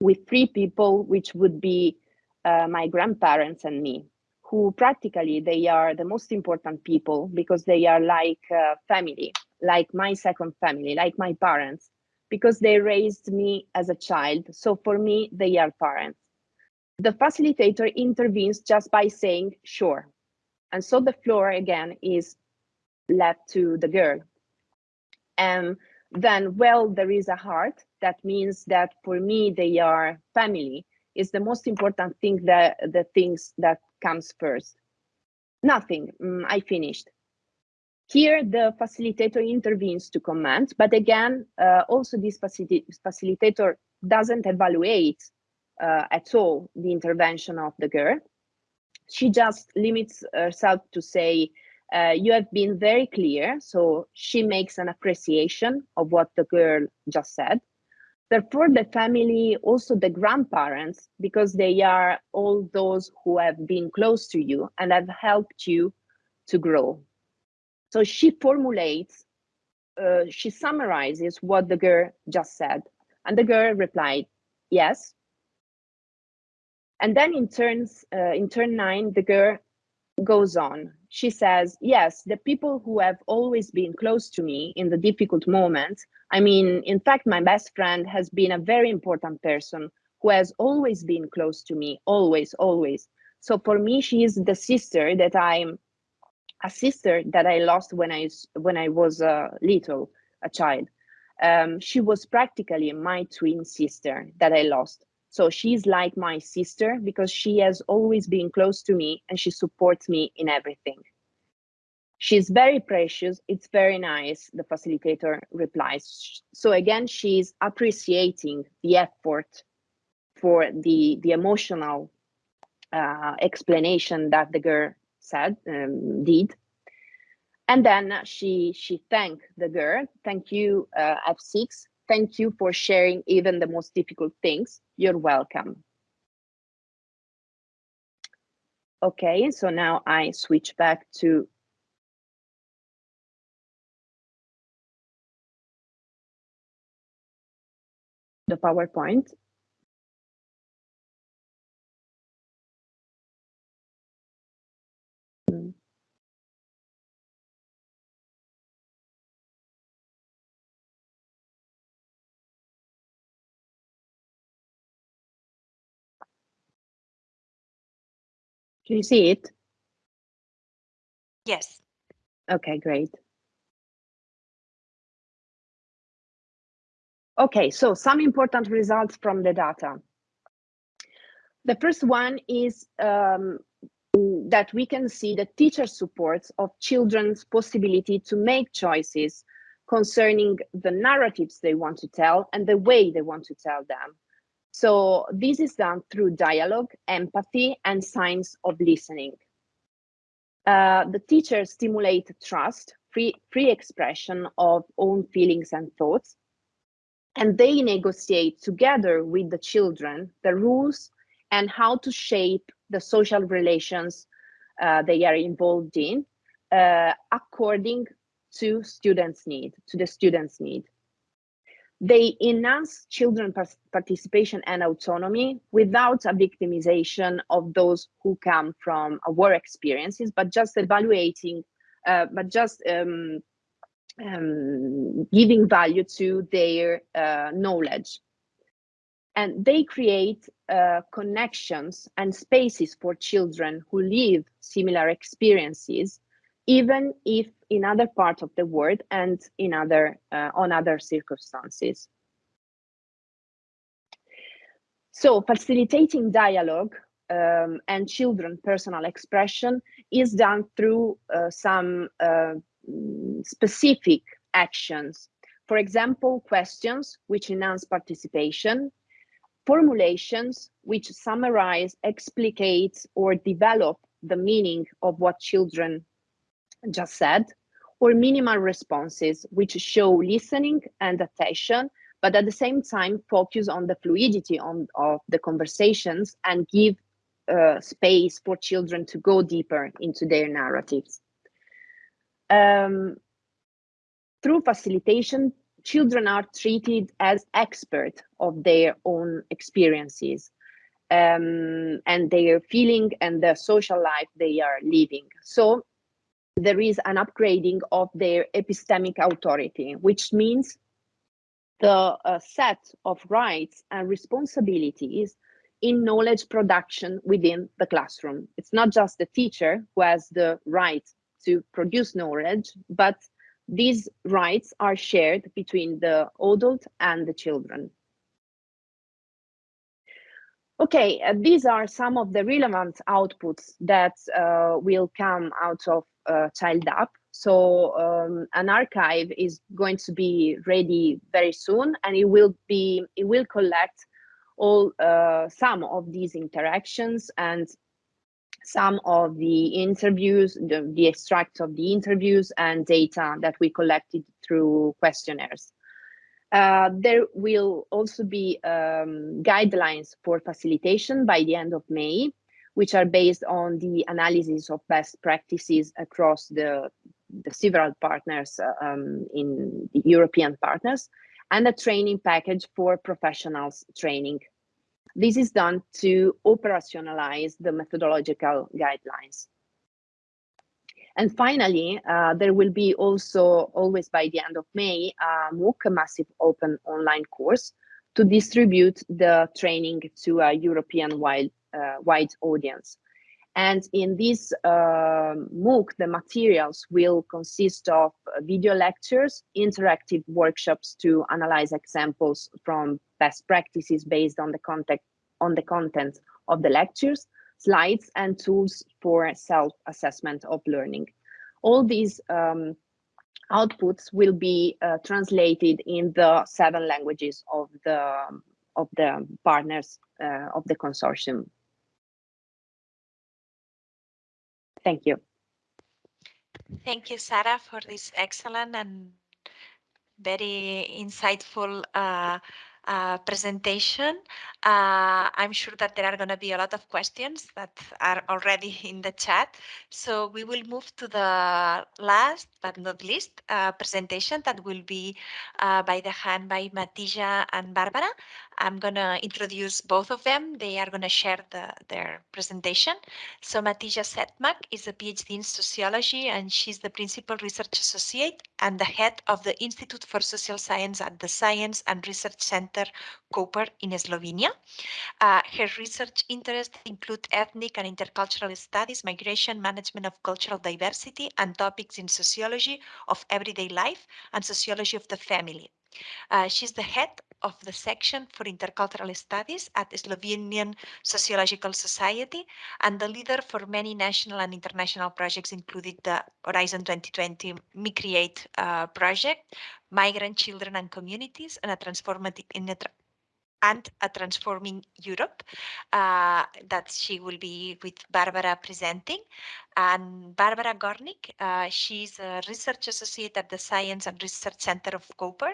with three people, which would be uh, my grandparents and me, who practically they are the most important people because they are like family, like my second family, like my parents, because they raised me as a child. So for me, they are parents. The facilitator intervenes just by saying, sure. And so the floor again is left to the girl. And then, well, there is a heart. That means that for me, they are family. Is the most important thing that the things that comes first. Nothing, mm, I finished. Here, the facilitator intervenes to comment, but again, uh, also this facil facilitator doesn't evaluate uh, at all the intervention of the girl. She just limits herself to say, uh, you have been very clear. So she makes an appreciation of what the girl just said. Therefore, the family, also the grandparents, because they are all those who have been close to you and have helped you to grow. So she formulates, uh, she summarizes what the girl just said. And the girl replied, yes, and then in turns, uh, in turn nine, the girl goes on. She says, yes, the people who have always been close to me in the difficult moments. I mean, in fact, my best friend has been a very important person who has always been close to me, always, always. So for me, she is the sister that I'm, a sister that I lost when I when I was a little, a child. Um, she was practically my twin sister that I lost. So she's like my sister because she has always been close to me and she supports me in everything. She's very precious. It's very nice, the facilitator replies. So again, she's appreciating the effort for the, the emotional uh, explanation that the girl said, um, did. And then she she thanked the girl. Thank you, uh, F6. Thank you for sharing even the most difficult things. You're welcome. Okay, so now I switch back to the PowerPoint. Do you see it? Yes. Okay, great. Okay, so some important results from the data. The first one is um, that we can see the teacher supports of children's possibility to make choices concerning the narratives they want to tell and the way they want to tell them. So this is done through dialogue, empathy, and signs of listening. Uh, the teachers stimulate trust, free, free expression of own feelings and thoughts, and they negotiate together with the children the rules and how to shape the social relations uh, they are involved in uh, according to students' need, to the students' need. They enhance children participation and autonomy without a victimization of those who come from war experiences, but just evaluating, uh, but just um, um, giving value to their uh, knowledge. And they create uh, connections and spaces for children who live similar experiences even if in other parts of the world and in other uh, on other circumstances. So facilitating dialogue um, and children personal expression is done through uh, some uh, specific actions. For example, questions which enhance participation, formulations which summarize, explicate, or develop the meaning of what children just said, or minimal responses, which show listening and attention, but at the same time focus on the fluidity on, of the conversations and give uh, space for children to go deeper into their narratives. Um, through facilitation, children are treated as experts of their own experiences um, and their feeling and the social life they are living. So there is an upgrading of their epistemic authority, which means the uh, set of rights and responsibilities in knowledge production within the classroom. It's not just the teacher who has the right to produce knowledge, but these rights are shared between the adult and the children. Okay, uh, these are some of the relevant outputs that uh, will come out of uh, Child Up. So um, an archive is going to be ready very soon, and it will be it will collect all uh, some of these interactions and some of the interviews, the, the extracts of the interviews and data that we collected through questionnaires. Uh, there will also be um, guidelines for facilitation by the end of May, which are based on the analysis of best practices across the, the several partners uh, um, in the European partners, and a training package for professionals training. This is done to operationalize the methodological guidelines. And finally, uh, there will be also always by the end of May, a MOOC, a massive open online course to distribute the training to a European wide, uh, wide audience. And in this uh, MOOC, the materials will consist of video lectures, interactive workshops to analyze examples from best practices based on the context on the content of the lectures, slides, and tools for self-assessment of learning. All these um, outputs will be uh, translated in the seven languages of the of the partners uh, of the consortium. Thank you. Thank you, Sara, for this excellent and very insightful uh, uh, presentation. Uh, I'm sure that there are going to be a lot of questions that are already in the chat. So we will move to the last but not least uh, presentation that will be uh, by the hand by Mateja and Barbara. I'm going to introduce both of them. They are going to share the, their presentation. So Mateja Sedmak is a PhD in sociology and she's the principal research associate and the head of the Institute for Social Science at the Science and Research Center Koper in Slovenia. Uh, her research interests include ethnic and intercultural studies, migration, management of cultural diversity, and topics in sociology of everyday life and sociology of the family. Uh, she's the head of the section for intercultural studies at the Slovenian Sociological Society and the leader for many national and international projects, including the Horizon 2020 MiCreate uh, project, Migrant Children and Communities, and a transformative in a and a Transforming Europe uh, that she will be with Barbara presenting. And Barbara Gornik, uh, she's a research associate at the Science and Research Center of Koper.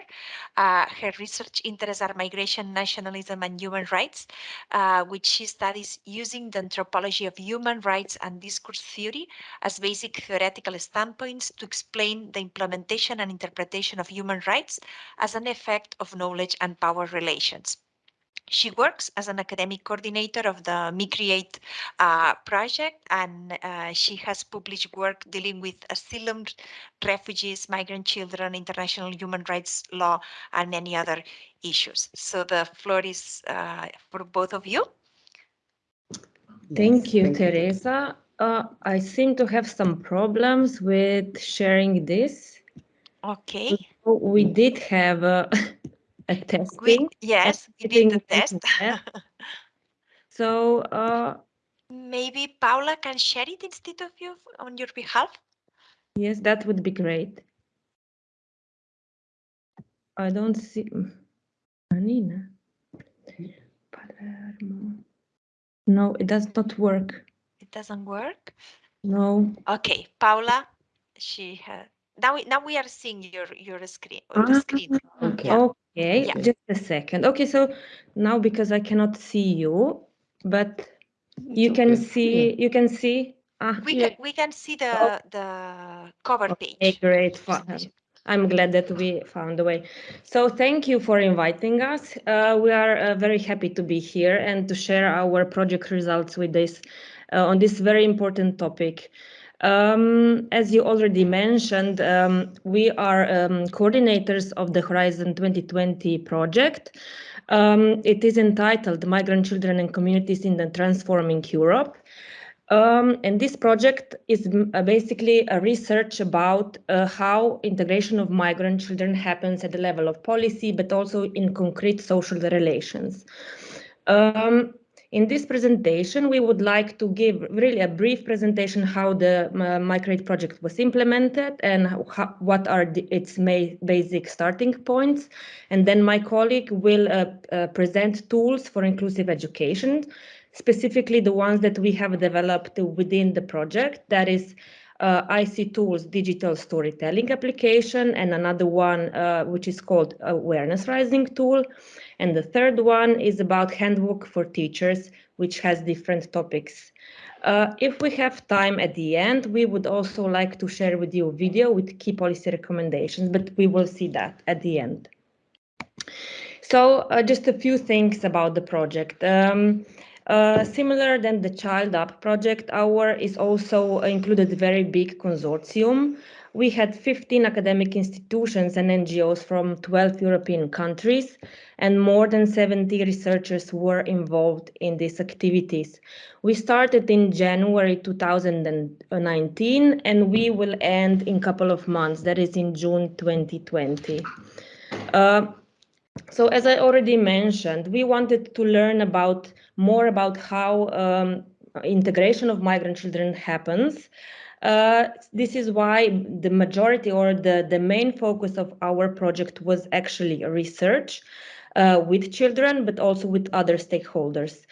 Uh, her research interests are migration, nationalism, and human rights, uh, which she studies using the anthropology of human rights and discourse theory as basic theoretical standpoints to explain the implementation and interpretation of human rights as an effect of knowledge and power relations. She works as an academic coordinator of the MiCreate uh, project, and uh, she has published work dealing with asylum, refugees, migrant children, international human rights law, and many other issues. So the floor is uh, for both of you. Thank you, Teresa. Uh, I seem to have some problems with sharing this. Okay. So we did have a, testing. We, yes, we did the test. so uh, maybe Paula can share it instead of you on your behalf. Yes, that would be great. I don't see Anina. Palermo. No, it does not work. It doesn't work. No. Okay, Paula, she had now we now we are seeing your your screen or the screen. Okay. Yeah. Okay, Yeah. just a second. Okay, so now because I cannot see you, but You can see, you can see. Ah, We Yeah. can we can see the Oh. the cover Okay, page. great. Fi- I'm glad that we found a way. So thank you for inviting us. Uh, we are uh, very happy to be here and to share our project results with this uh, on this very important topic. Um, as you already mentioned, um, we are um, coordinators of the Horizon 2020 project. Um, it is entitled Migrant Children and Communities in the Transforming Europe. Um, and this project is uh, basically a research about uh, how integration of migrant children happens at the level of policy, but also in concrete social relations. Um, in this presentation, we would like to give really a brief presentation how the uh, MiCreate project was implemented and how, what are the, its basic starting points. And then my colleague will uh, uh, present tools for inclusive education, specifically the ones that we have developed within the project. That is uh, IC Tools digital storytelling application and another one uh, which is called Awareness Rising Tool. And the third one is about Handbook for Teachers, which has different topics. Uh, if we have time at the end, we would also like to share with you a video with key policy recommendations, but we will see that at the end. So uh, just a few things about the project. Um, uh, similar than the Child Up project, our is also included very big consortium. We had 15 academic institutions and NGOs from 12 European countries, and more than 70 researchers were involved in these activities. We started in January 2019, and we will end in a couple of months, that is in June 2020. Uh, so as I already mentioned, we wanted to learn about more about how um, integration of migrant children happens. Uh, this is why the majority or the, the main focus of our project was actually research uh, with children, but also with other stakeholders.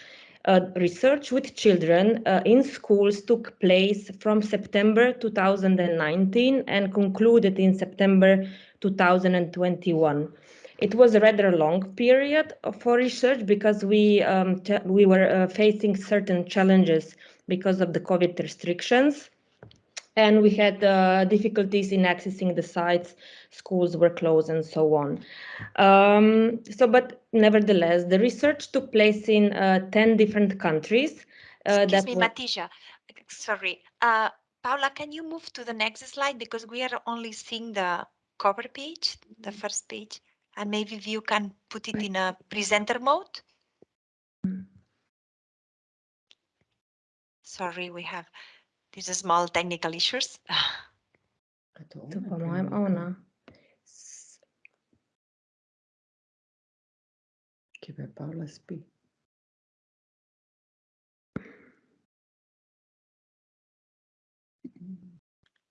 Uh, research with children uh, in schools took place from September 2019 and concluded in September 2021. It was a rather long period for research because we um, we were uh, facing certain challenges because of the COVID restrictions, and we had uh, difficulties in accessing the sites. Schools were closed and so on. Um, so, but nevertheless, the research took place in uh, ten different countries. Uh, Excuse me. Mateja. Sorry, uh, Paula. Can you move to the next slide because we are only seeing the cover page, the first page and maybe you can put it in a presenter mode. Sorry, we have these small technical issues. To po-mojem ona. Chyba Paula spí.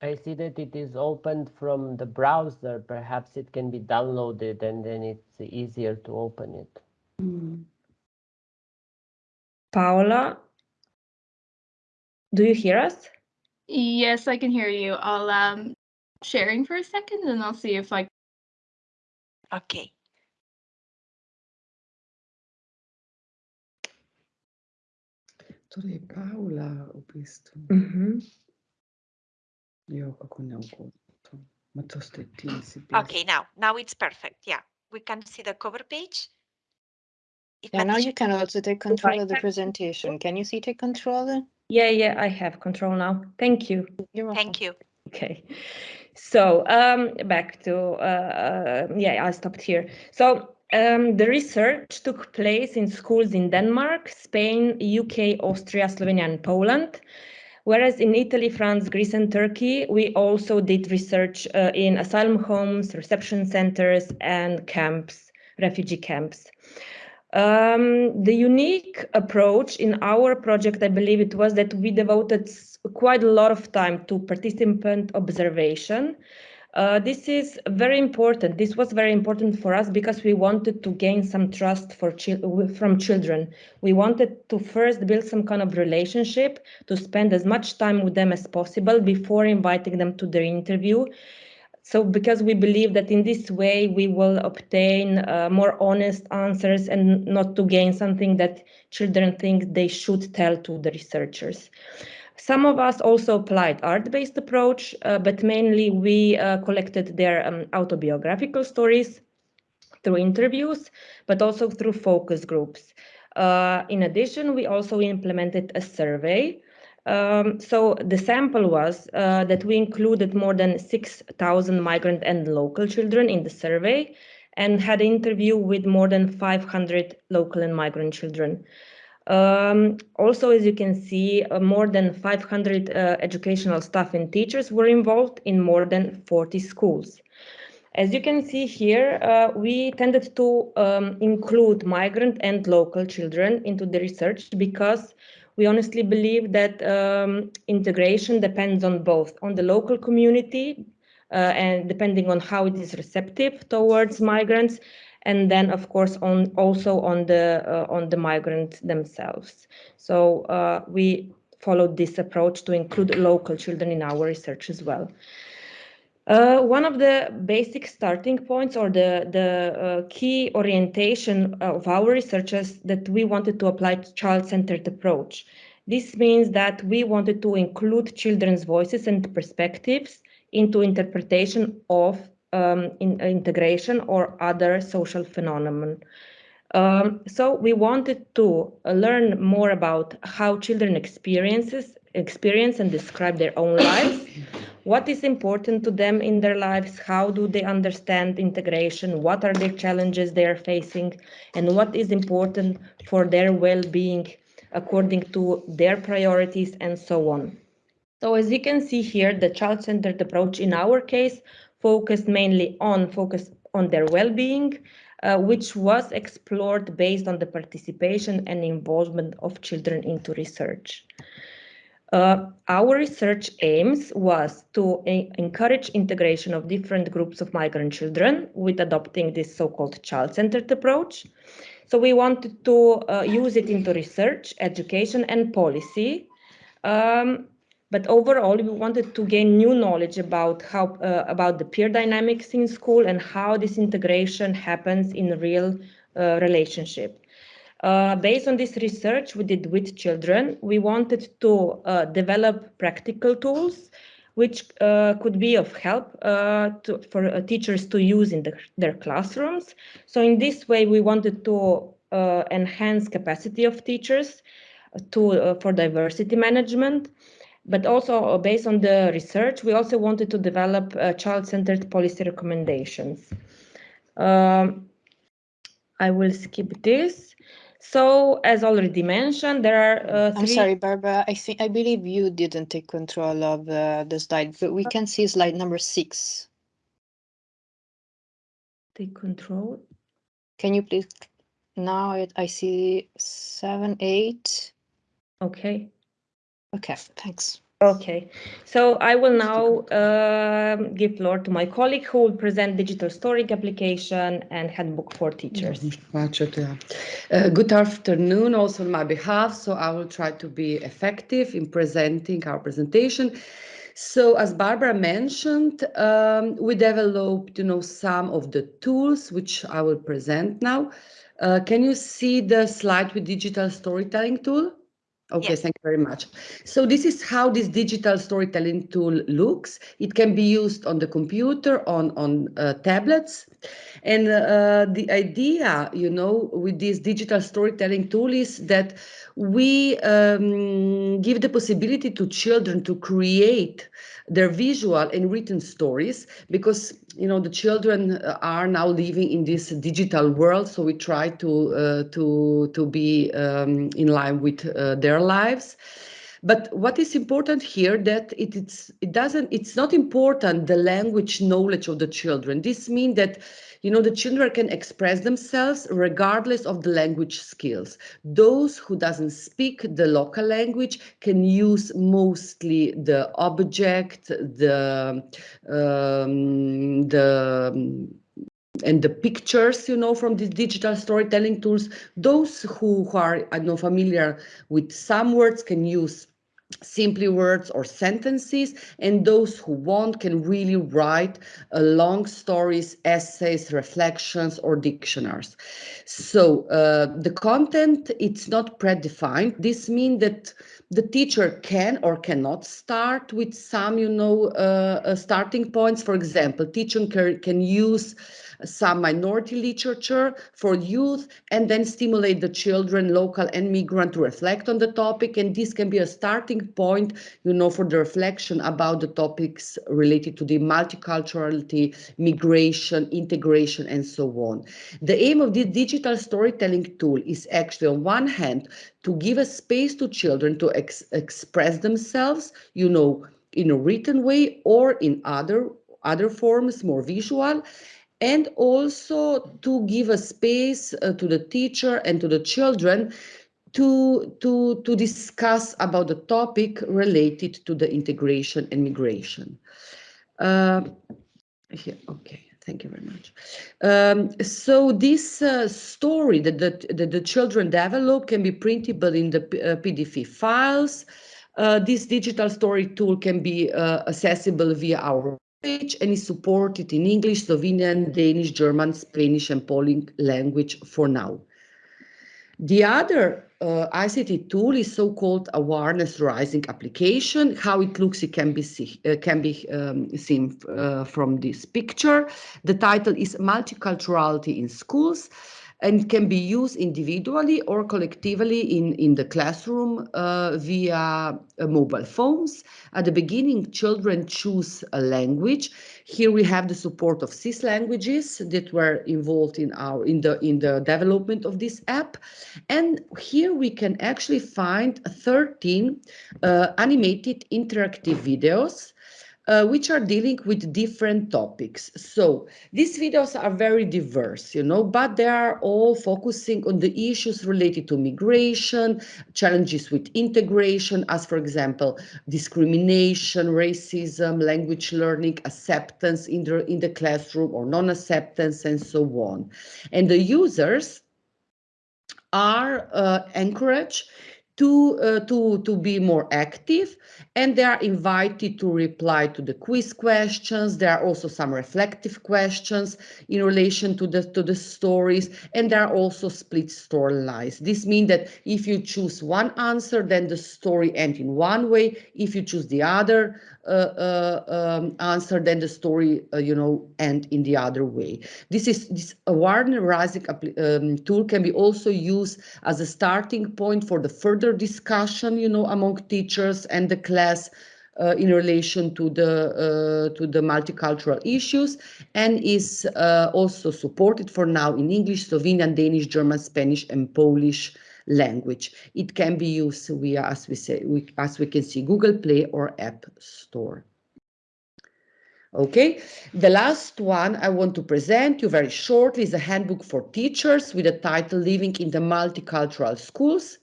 I see that it is opened from the browser. Perhaps it can be downloaded and then it's easier to open it. Mm. Paola, do you hear us? Yes, I can hear you. I'll um sharing for a second and I'll see if I Okay. Torej, Paula, v bistvu. Mhm. Jo, kako neugodno. Ma to ste ti, si Okay, now, now it's perfect. Yeah, we can see the cover page. If Yeah, now you can also take control of the presentation. Can you see take control? Then? Yeah, yeah, I have control now. Thank you. You're. Thank you. Okay, so um, back to, uh, uh, yeah, I stopped here. So um, the research took place in schools in Denmark, Spain, UK, Austria, Slovenia, and Poland. Whereas in Italy, France, Greece, and Turkey, we also did research uh, in asylum homes, reception centers, and camps, refugee camps. Um, the unique approach in our project, I believe it was that we devoted quite a lot of time to participant observation. Uh, this is very important. This was very important for us because we wanted to gain some trust for from children. We wanted to first build some kind of relationship, to spend as much time with them as possible before inviting them to their interview So because we believe that in this way we will obtain uh, more honest answers and not to gain something that children think they should tell to the researchers. Some of us also applied art-based approach, uh, but mainly we uh, collected their um, autobiographical stories through interviews, but also through focus groups. Uh, in addition, we also implemented a survey um, so the sample was uh, that we included more than 6,000 migrant and local children in the survey and had an interview with more than 500 local and migrant children. Um, also, as you can see, uh, more than 500 uh, educational staff and teachers were involved in more than 40 schools. As you can see here, uh, we tended to um, include migrant and local children into the research because we honestly believe that um, integration depends on both, on the local community uh, and depending on how it is receptive towards migrants, and then of course on also on the uh, on the migrants themselves. So uh, we followed this approach to include local children in our research as well. Uh, one of the basic starting points or the, the uh, key orientation of our research is that we wanted to apply child-centered approach. This means that we wanted to include children's voices and perspectives into interpretation of um, in, integration or other social phenomenon. Um, so we wanted to learn more about how children experiences experience and describe their own lives what is important to them in their lives, how do they understand integration, what are the challenges they are facing, and what is important for their well-being according to their priorities and so on. So as you can see here, the child-centered approach in our case focused mainly on focus on their well-being, uh, which was explored based on the participation and involvement of children into research. Uh, our research aims was to encourage integration of different groups of migrant children with adopting this so-called child-centered approach. So we wanted to uh, use it into research, education and policy. Um, but overall, we wanted to gain new knowledge about how uh, about the peer dynamics in school and how this integration happens in real uh, relationship. Uh, based on this research we did with children, we wanted to uh, develop practical tools which uh, could be of help uh, to, for uh, teachers to use in the, their classrooms. So in this way, we wanted to enhance capacity of teachers to, for diversity management. But also based on the research, we also wanted to develop child-centered policy recommendations. Um, I will skip this. So, as already mentioned, there are uh, I'm sorry, Barbara. I think I believe you didn't take control of uh, the slide, but we can see slide number six. Take control. Can you please? Now it, I see seven, eight. Okay. Okay, thanks. Okay, so I will now uh, give floor to my colleague who will present digital storing application and handbook for teachers. Uh, good afternoon also on my behalf. So I will try to be effective in presenting our presentation. So as Barbara mentioned, um, we developed, you know, some of the tools which I will present now. Uh, can you see the slide with digital storytelling tool? Okay, yes. thank you very much. So this is how this digital storytelling tool looks. It can be used on the computer, on, on uh, tablets. And uh, the idea, you know, with this digital storytelling tool is that we um, give the possibility to children to create their visual and written stories because you know the children uh, are now living in this digital world so we try to uh, to to be um, in line with uh, their lives. But what is important here that it, it's it doesn't it's not important the language knowledge of the children. This means that you know the children can express themselves regardless of the language skills. Those who doesn't speak the local language can use mostly the object the um, the and the pictures, you know, from these digital storytelling tools, those who, who are, I know, familiar with some words can use simply words or sentences and those who want can really write uh, long stories essays reflections or dictionaries. So uh, the content it's not predefined. This means that the teacher can or cannot start with some you know uh, uh starting points. For example teacher can, can use some minority literature for youth, and then stimulate the children, local and migrant, to reflect on the topic. And this can be a starting point, you know, for the reflection about the topics related to the multiculturality, migration, integration, and so on. The aim of this digital storytelling tool is actually, on one hand, to give a space to children to ex express themselves, you know, in a written way or in other other forms, more visual, and also to give a space uh, to the teacher and to the children to, to, to discuss about the topic related to the integration and migration. Uh, here, okay, thank you very much. Um, so this uh, story that the, that the children develop can be printable in the uh, PDF files. Uh, this digital story tool can be uh, accessible via our page and is supported in English, Slovenian, Danish, German, Spanish, and Polish language for now. The other uh, ICT tool is so-called awareness rising application. How it looks, it can be see, uh, can be um, seen uh, from this picture. The title is Multiculturality in Schools and can be used individually or collectively in, in the classroom uh, via uh, mobile phones. At the beginning, children choose a language. Here we have the support of CIS languages that were involved in our in the in the development of this app. And here we can actually find 13 uh, animated interactive videos uh, which are dealing with different topics. So these videos are very diverse, you know, but they are all focusing on the issues related to migration, challenges with integration, as for example, discrimination, racism, language learning, acceptance in the, in the classroom or non-acceptance and so on. And the users are uh, encouraged to, uh, to, to be more active and they are invited to reply to the quiz questions. There are also some reflective questions in relation to the, to the stories and there are also split storylines. This means that if you choose one answer, then the story ends in one way. If you choose the other, uh, uh, um, answer, then the story, uh, you know, end in the other way. This is this awareness rising um, tool can be also used as a starting point for the further discussion, you know, among teachers and the class uh, in relation to the uh, to the multicultural issues and is uh, also supported for now in English, Slovenian, Danish, German, Spanish, and Polish language. It can be used via, as we say, we, as we can see, Google Play or App Store. Okay, the last one I want to present you very shortly is a handbook for teachers with the title Living in the Multicultural Schools.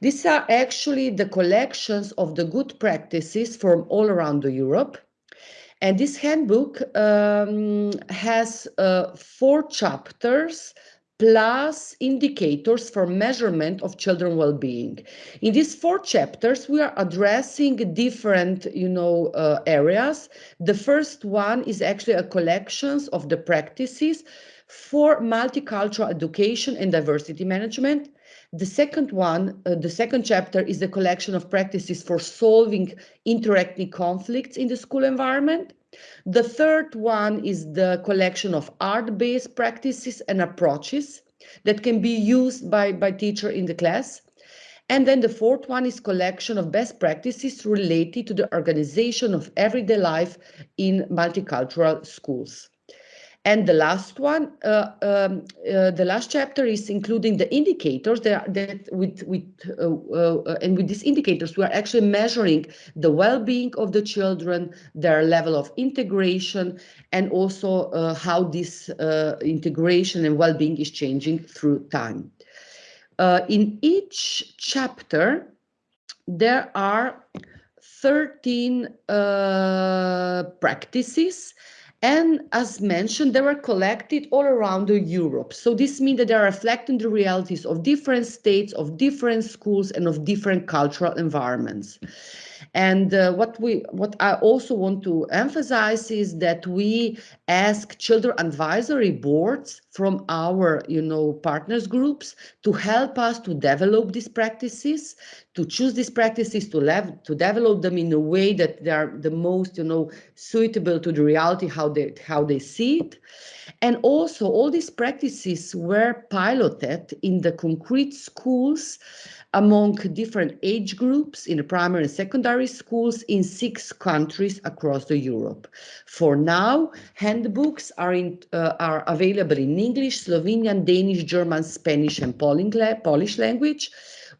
These are actually the collections of the good practices from all around Europe. And this handbook um, has uh, four chapters plus indicators for measurement of children well-being. In these four chapters, we are addressing different, you know, uh, areas. The first one is actually a collections of the practices for multicultural education and diversity management. The second one, uh, the second chapter is the collection of practices for solving interethnic conflicts in the school environment. The third one is the collection of art-based practices and approaches that can be used by, by teacher in the class. And then the fourth one is collection of best practices related to the organization of everyday life in multicultural schools. And the last one, uh, um, uh, the last chapter is including the indicators that, that with, with uh, uh, and with these indicators, we are actually measuring the well-being of the children, their level of integration, and also uh, how this uh, integration and well-being is changing through time. in each chapter, there are 13 practices And as mentioned, they were collected all around Europe. So this means that they are reflecting the realities of different states, of different schools, and of different cultural environments. And uh, what we, what I also want to emphasize is that we ask children advisory boards from our, you know, partners groups to help us to develop these practices, to choose these practices, to, to develop them in a way that they are the most, you know, suitable to the reality how they how they see it. And also, all these practices were piloted in the concrete schools among different age groups in the primary and secondary schools in six countries across the Europe. For now, handbooks are, in, uh, are available in English, Slovenian, Danish, German, Spanish, and Polish language.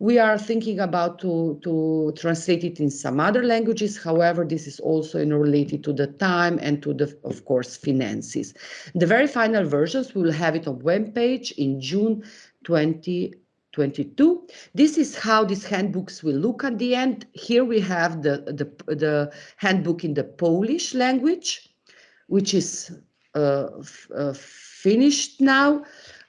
We are thinking about to, to translate it in some other languages. However, this is also related to the time and to the, of course, finances. The very final versions, we will have it on web page in June 20 22. This is how these handbooks will look at the end. Here we have the, the, the handbook in the Polish language, which is uh, uh, finished now.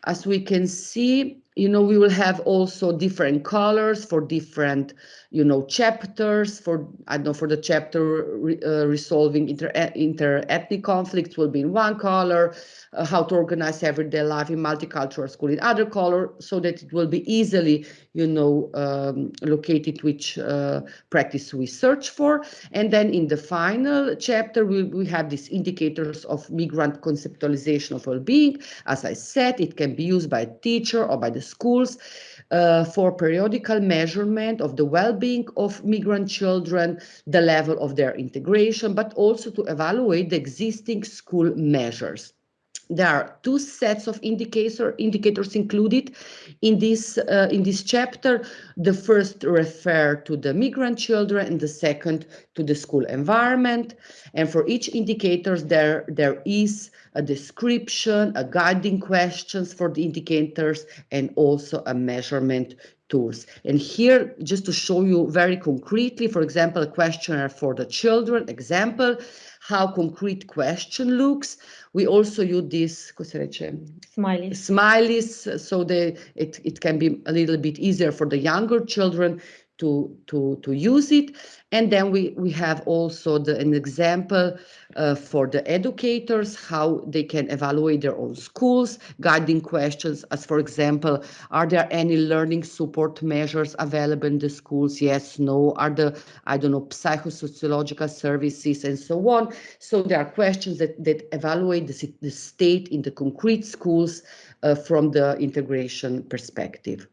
As we can see, you know, we will have also different colors for different, you know, chapters for, I don't know, for the chapter re, uh, resolving inter, inter-ethnic conflicts will be in one color, uh, how to organize everyday life in multicultural school in other color, so that it will be easily, you know, um, located which uh, practice we search for. And then in the final chapter, we, we have these indicators of migrant conceptualization of well-being. As I said, it can be used by a teacher or by the schools uh, for periodical measurement of the well-being of migrant children, the level of their integration, but also to evaluate the existing school measures. There are two sets of indicator, indicators included in this, uh, in this chapter. The first refer to the migrant children and the second to the school environment. And for each indicator, there, there is a description, a guiding questions for the indicators, and also a measurement tools. And here, just to show you very concretely, for example, a questionnaire for the children, example, how concrete question looks. We also use this smileys. smileys so they, it, it can be a little bit easier for the younger children to, to, to use it. And then we, we have also the, an example uh, for the educators, how they can evaluate their own schools, guiding questions as, for example, are there any learning support measures available in the schools? Yes, no. Are the, I don't know, psychosociological services and so on. So there are questions that, that evaluate the, the state in the concrete schools uh, from the integration perspective.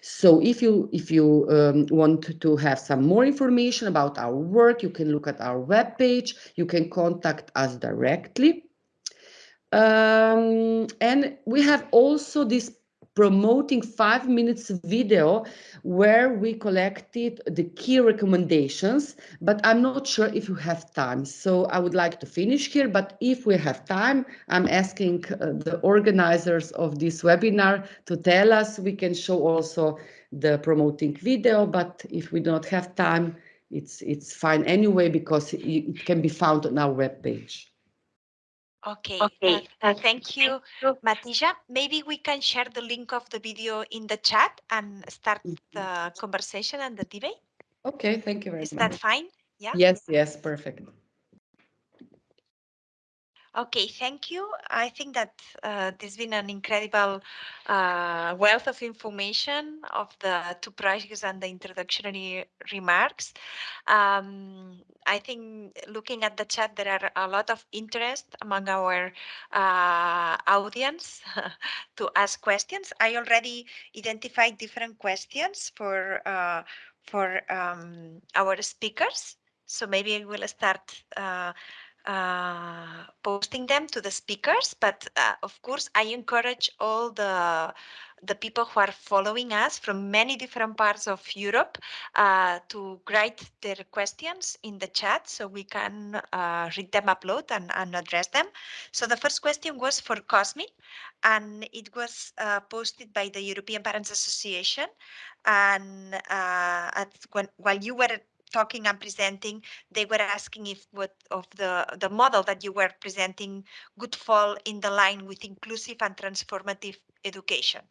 So if you if you um, want to have some more information about our work, you can look at our webpage. You can contact us directly. Um, and we have also this promoting five minutes video where we collected the key recommendations, but I'm not sure if you have time. So I would like to finish here, but if we have time, I'm asking uh, the organizers of this webinar to tell us, we can show also the promoting video, but if we don't have time, it's, it's fine anyway, because it, it can be found on our webpage. Okay, okay. Uh, uh, thank you, Mateja. Maybe we can share the link of the video in the chat and start mm-hmm. the conversation and the debate. Okay, thank you very Is much. Is that fine? Yeah. Yes, yes, perfect. Okay, thank you. I think that uh, there's been an incredible uh, wealth of information of the two projects and the introductory remarks. Um, I think looking at the chat, there are a lot of interest among our uh, audience to ask questions. I already identified different questions for uh, for um, our speakers. So maybe we'll start uh, posting them to the speakers. But uh, of course, I encourage all the the people who are following us from many different parts of Europe uh, to write their questions in the chat so we can uh, read them, upload, and, and, address them. So the first question was for Cosmin, and it was uh, posted by the European Parents Association. And uh, at, when, while you were talking and presenting, they were asking if what of the, the model that you were presenting would fall in the line with inclusive and transformative education.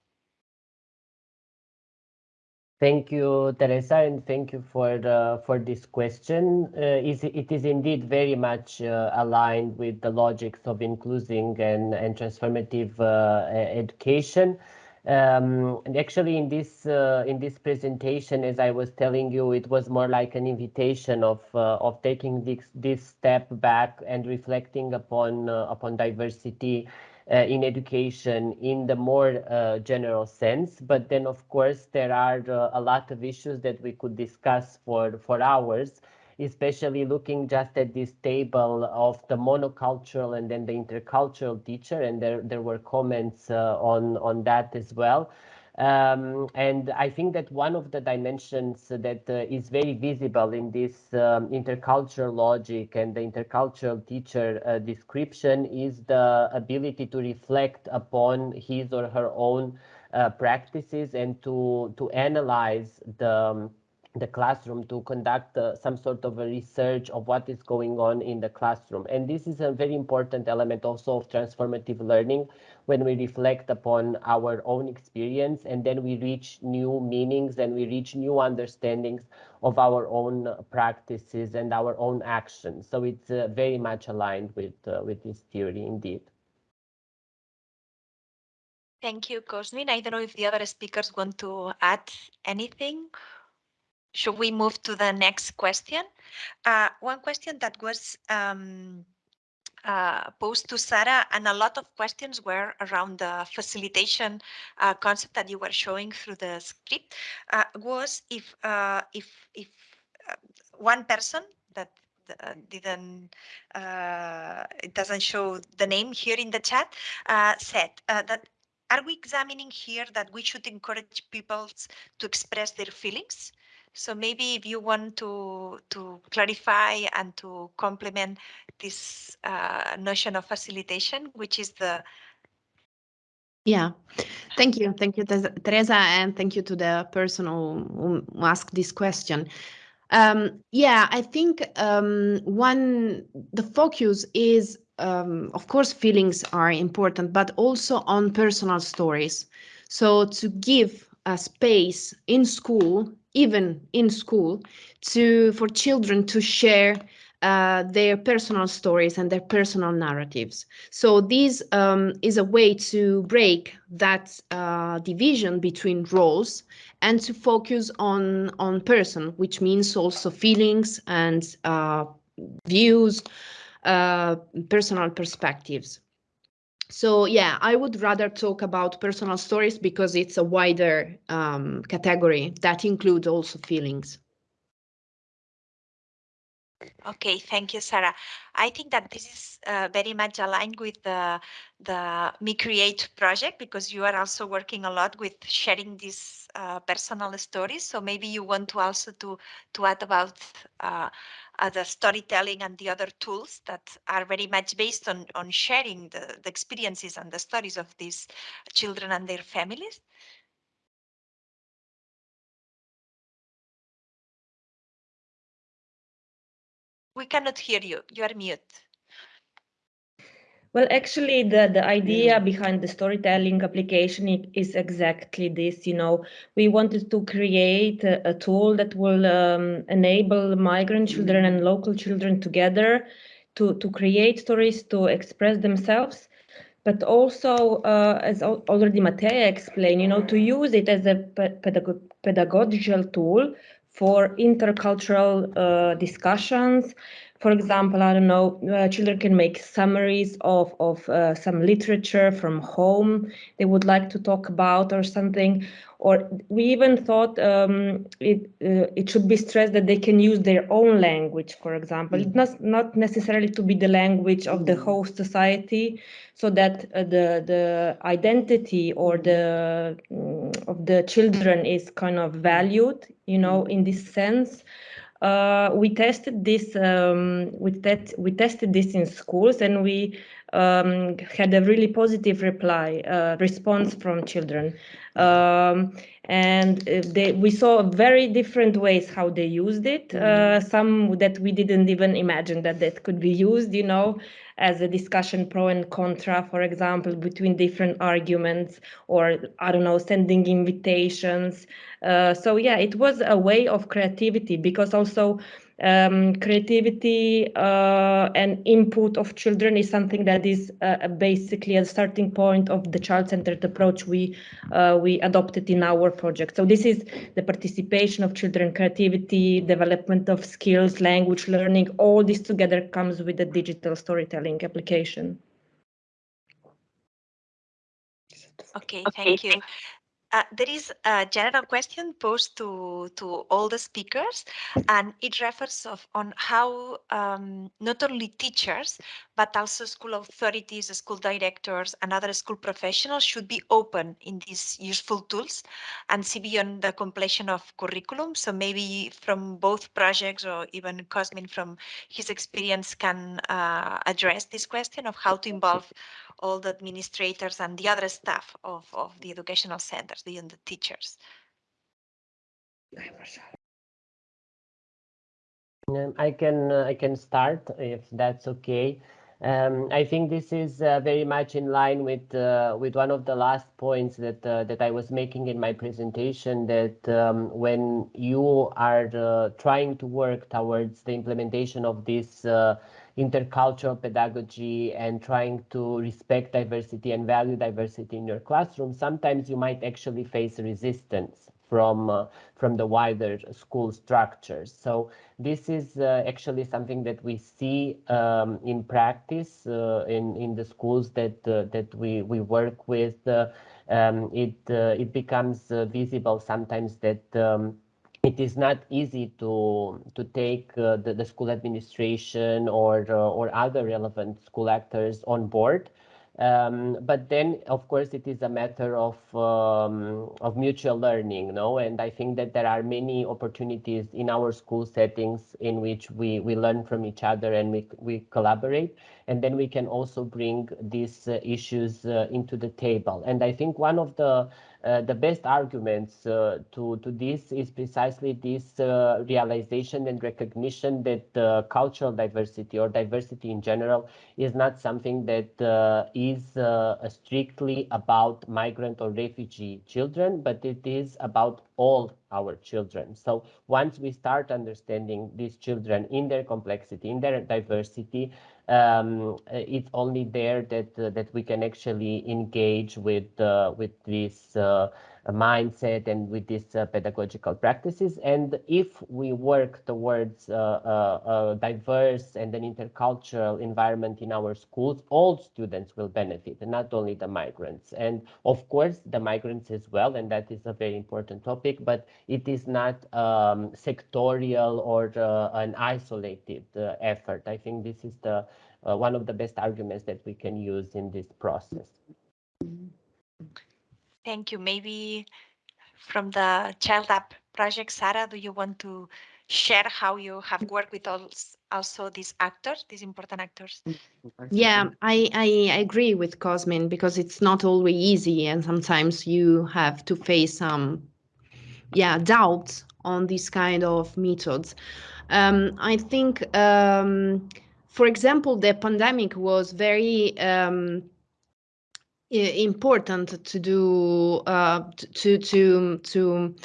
Thank you, Teresa, and thank you for the, for this question. Uh, is, it is indeed very much uh, aligned with the logics of inclusive and, and transformative uh, education. Um, and actually, in this uh, in this presentation, as I was telling you, it was more like an invitation of uh, of taking this this step back and reflecting upon uh, upon diversity uh, in education in the more uh, general sense. But then, of course, there are uh, a lot of issues that we could discuss for for hours especially looking just at this table of the monocultural and then the intercultural teacher, and there, there were comments uh, on, on that as well. Um, and I think that one of the dimensions that uh, is very visible in this um, intercultural logic and the intercultural teacher uh, description is the ability to reflect upon his or her own uh, practices and to, to analyze the um, the classroom to conduct uh, some sort of a research of what is going on in the classroom. And this is a very important element also of transformative learning when we reflect upon our own experience and then we reach new meanings and we reach new understandings of our own practices and our own actions. So it's uh, very much aligned with, uh, with this theory indeed. Thank you, Cosmin. I don't know if the other speakers want to add anything should we move to the next question? Uh, one question that was um, uh, posed to Sara, and a lot of questions were around the facilitation uh, concept that you were showing through the script, uh, was if uh, if if uh, one person that didn't it doesn't show the name here in the chat said that are we examining here that we should encourage people to express their feelings so maybe if you want to to clarify and to complement this uh, notion of facilitation, which is the yeah, thank you. Thank you, Teresa, and thank you to the person who, who asked this question. Um, yeah, I think um, one, the focus is, um, of course, feelings are important, but also on personal stories. So to give a space in school even in school, to for children to share uh, their personal stories and their personal narratives. So this um, is a way to break that uh, division between roles and to focus on on person, which means also feelings and uh, views, uh, personal perspectives. So yeah, I would rather talk about personal stories because it's a wider um, category that includes also feelings. Okay, thank you, Sara. I think that this is uh, very much aligned with the the MiCreate project because you are also working a lot with sharing these uh, personal stories. So maybe you want to also to to add about uh, the storytelling and the other tools that are very much based on, on sharing the, the experiences and the stories of these children and their families. We cannot hear you. You are mute. Well, actually, the, the idea behind the storytelling application is exactly this. You know, we wanted to create a, a tool that will um, enable migrant children and local children together to, to create stories, to express themselves, but also, uh, as already Mateja explained, you know, to use it as a pedag pedagogical tool for intercultural uh, discussions for example, I don't know, uh, children can make summaries of, of uh, some literature from home they would like to talk about or something. Or we even thought um, it, uh, it should be stressed that they can use their own language, for example. Mm. It's not, not necessarily to be the language of the host society, so that uh, the, the identity or the um, of the children is kind of valued, you know, in this sense. Uh, we tested this um, we, te we tested this in schools and we um, had a really positive reply, uh, response from children. Um, and uh, they, we saw very different ways how they used it. Uh, some that we didn't even imagine that that could be used, you know, as a discussion pro and contra, for example, between different arguments, or I don't know, sending invitations. Uh, so yeah, it was a way of creativity because also um, creativity uh, and input of children is something that is uh, basically a starting point of the child-centered approach we uh, we adopted in our project. So this is the participation of children, creativity, development of skills, language learning. All this together comes with the digital storytelling application. Okay, thank you. Uh, there is a general question posed to, to all the speakers, and it refers of, on how um, not only teachers, but also school authorities, school directors, and other school professionals should be open in these useful tools and see beyond the completion of curriculum. So maybe from both projects or even Cosmin from his experience can uh, address this question of how to involve all the administrators and the other staff of, of the educational centers, the, the teachers. Um, I can uh, I can start if that's okay. Um, I think this is uh, very much in line with uh, with one of the last points that uh, that I was making in my presentation. That um, when you are uh, trying to work towards the implementation of this uh, intercultural pedagogy and trying to respect diversity and value diversity in your classroom, sometimes you might actually face resistance from uh, from the wider school structures. So this is uh, actually something that we see um, in practice uh, in in the schools that uh, that we we work with. Uh, um, it uh, it becomes visible sometimes that. Um, it is not easy to to take uh, the, the school administration or uh, or other relevant school actors on board um, but then, of course, it is a matter of um, of mutual learning, no? And I think that there are many opportunities in our school settings in which we we learn from each other and we we collaborate, and then we can also bring these uh, issues uh, into the table. And I think one of the uh, the best arguments uh, to, to this is precisely this uh, realization and recognition that uh, cultural diversity or diversity in general is not something that uh, is uh, strictly about migrant or refugee children, but it is about all our children. So once we start understanding these children in their complexity, in their diversity, um, it's only there that uh, that we can actually engage with uh, with this uh, mindset and with these uh, pedagogical practices. And if we work towards uh, uh, a diverse and an intercultural environment in our schools, all students will benefit, and not only the migrants. And of course, the migrants as well, and that is a very important topic, but it is not um, sectorial or an isolated effort. I think this is the one of the best arguments that we can use in this process. Thank you. Maybe from the Child Up project, Sara, do you want to share how you have worked with also these actors, these important actors? Yeah, I, I agree with Cosmin because it's not always easy and sometimes you have to face some yeah doubts on these kind of methods. Um, I think, um, for example, the pandemic was very um, important to do uh, to to to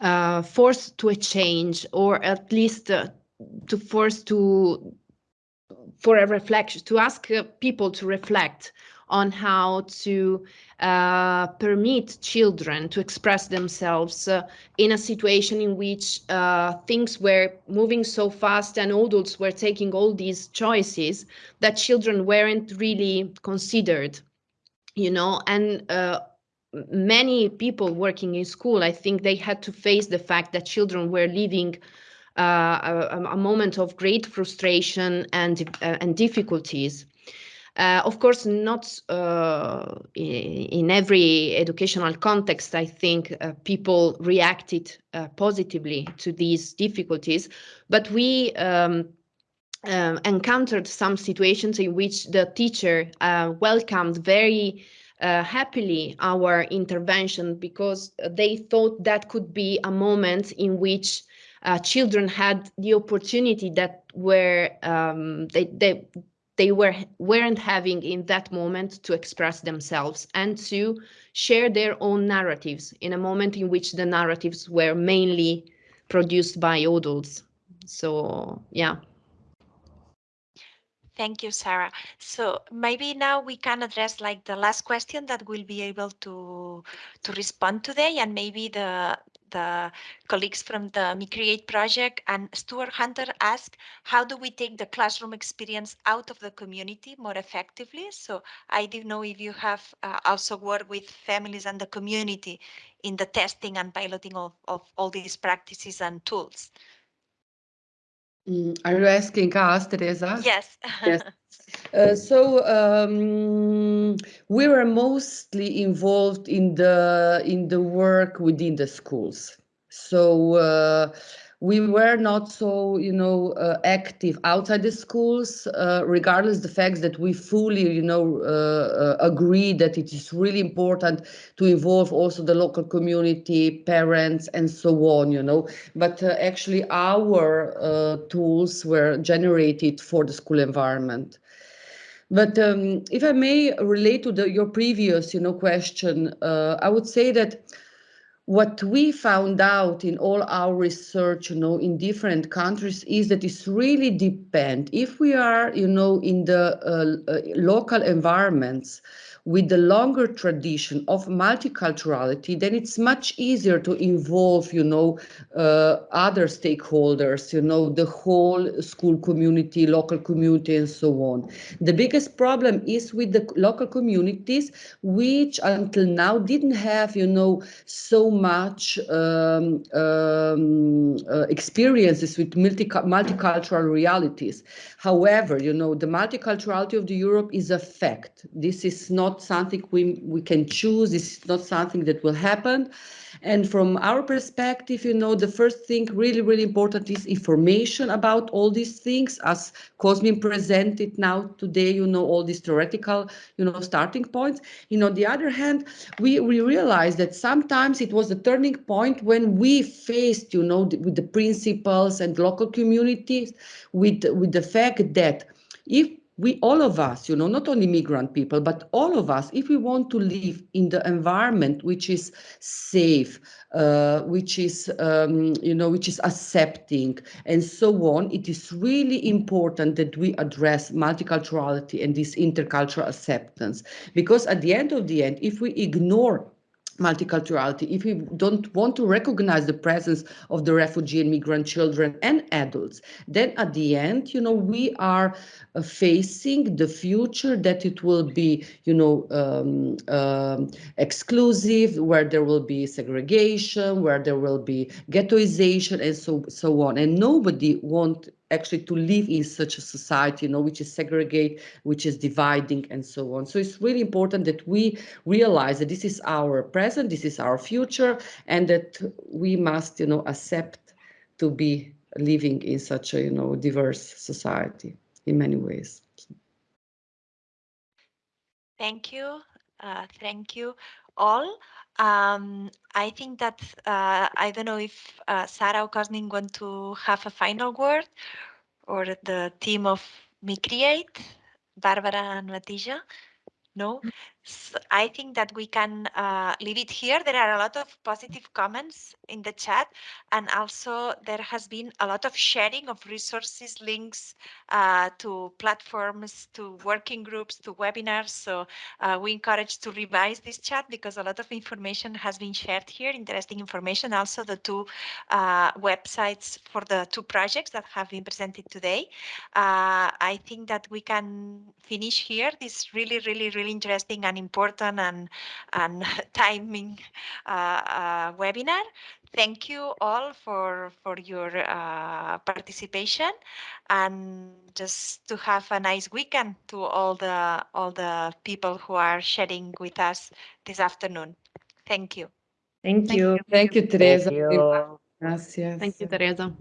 uh, force to a change or at least uh, to force to for a reflection to ask uh, people to reflect on how to uh, permit children to express themselves uh, in a situation in which things were moving so fast and adults were taking all these choices that children weren't really considered you know, and uh, many people working in school, I think they had to face the fact that children were living uh, a, a, moment of great frustration and uh, and difficulties. Uh, of course, not uh, in every educational context, I think uh, people reacted positively to these difficulties, but we um, uh, encountered some situations in which the teacher uh, welcomed very uh, happily our intervention because they thought that could be a moment in which uh, children had the opportunity that were um, they, they they were weren't having in that moment to express themselves and to share their own narratives in a moment in which the narratives were mainly produced by adults. So yeah Thank you, Sara. So maybe now we can address like the last question that we'll be able to to respond today, and maybe the the colleagues from the MiCreate project and Stuart Hunter asked, how do we take the classroom experience out of the community more effectively? So I didn't know if you have uh, also worked with families and the community in the testing and piloting of, of all these practices and tools. Mm, are you asking us, Teresa? Yes. yes. Uh, so um, we were mostly involved in the in the work within the schools. So uh, we were not so, you know, uh, active outside the schools, uh, regardless the fact that we fully, you know, uh, uh, agree that it is really important to involve also the local community, parents, and so on, you know. But uh, actually, our uh, tools were generated for the school environment. But um, if I may relate to the, your previous, you know, question, I would say that what we found out in all our research you know in different countries is that it's really depend. If we are you know in the uh, uh, local environments with the longer tradition of multiculturality, then it's much easier to involve, you know, uh, other stakeholders, you know, the whole school community, local community, and so on. The biggest problem is with the local communities, which until now didn't have, you know, so much um, um, uh, experiences with multi multicultural realities. However, you know, the multiculturality of the Europe is a fact. This is not something we, we can choose. Is not something that will happen. And from our perspective, you know, the first thing really, really important is information about all these things as Cosmin presented now today, you know, all these theoretical, you know, starting points. You know, on the other hand, we, we realized that sometimes it was a turning point when we faced, you know, the, with the principals and local communities with, with the fact that if we all of us you know not only migrant people but all of us if we want to live in the environment which is safe uh, which is um, you know which is accepting and so on it is really important that we address multiculturality and this intercultural acceptance. Because at the end of the end if we ignore multiculturality, if we don't want to recognize the presence of the refugee and migrant children and adults, then at the end, you know, we are uh, facing the future that it will be, you know, um, um, exclusive, where there will be segregation, where there will be ghettoization, and so so on. And nobody want actually to live in such a society, you know, which is segregate, which is dividing and so on. So it's really important that we realize that this is our present, this is our future, and that we must, you know, accept to be living in such a, you know, diverse society in many ways. Thank you. Uh, thank you all. Um, I think that uh, I don't know if uh, Sara or Cosmin want to have a final word or the team of MiCreate, Barbara and Mateja. No, so I think that we can uh, leave it here. There are a lot of positive comments in the chat, and also there has been a lot of sharing of resources, links uh, to platforms, to working groups, to webinars. So uh, we encourage to revise this chat because a lot of information has been shared here, interesting information. Also the two uh, websites for the two projects that have been presented today. Uh, I think that we can finish here this really, really, really interesting and an important and, and timing uh, uh, webinar. Thank you all for, for your uh, participation and just to have a nice weekend to all the, all the people who are sharing with us this afternoon. Thank you. Thank you. Thank you, Teresa. Thank you. Gracias. thank you teresa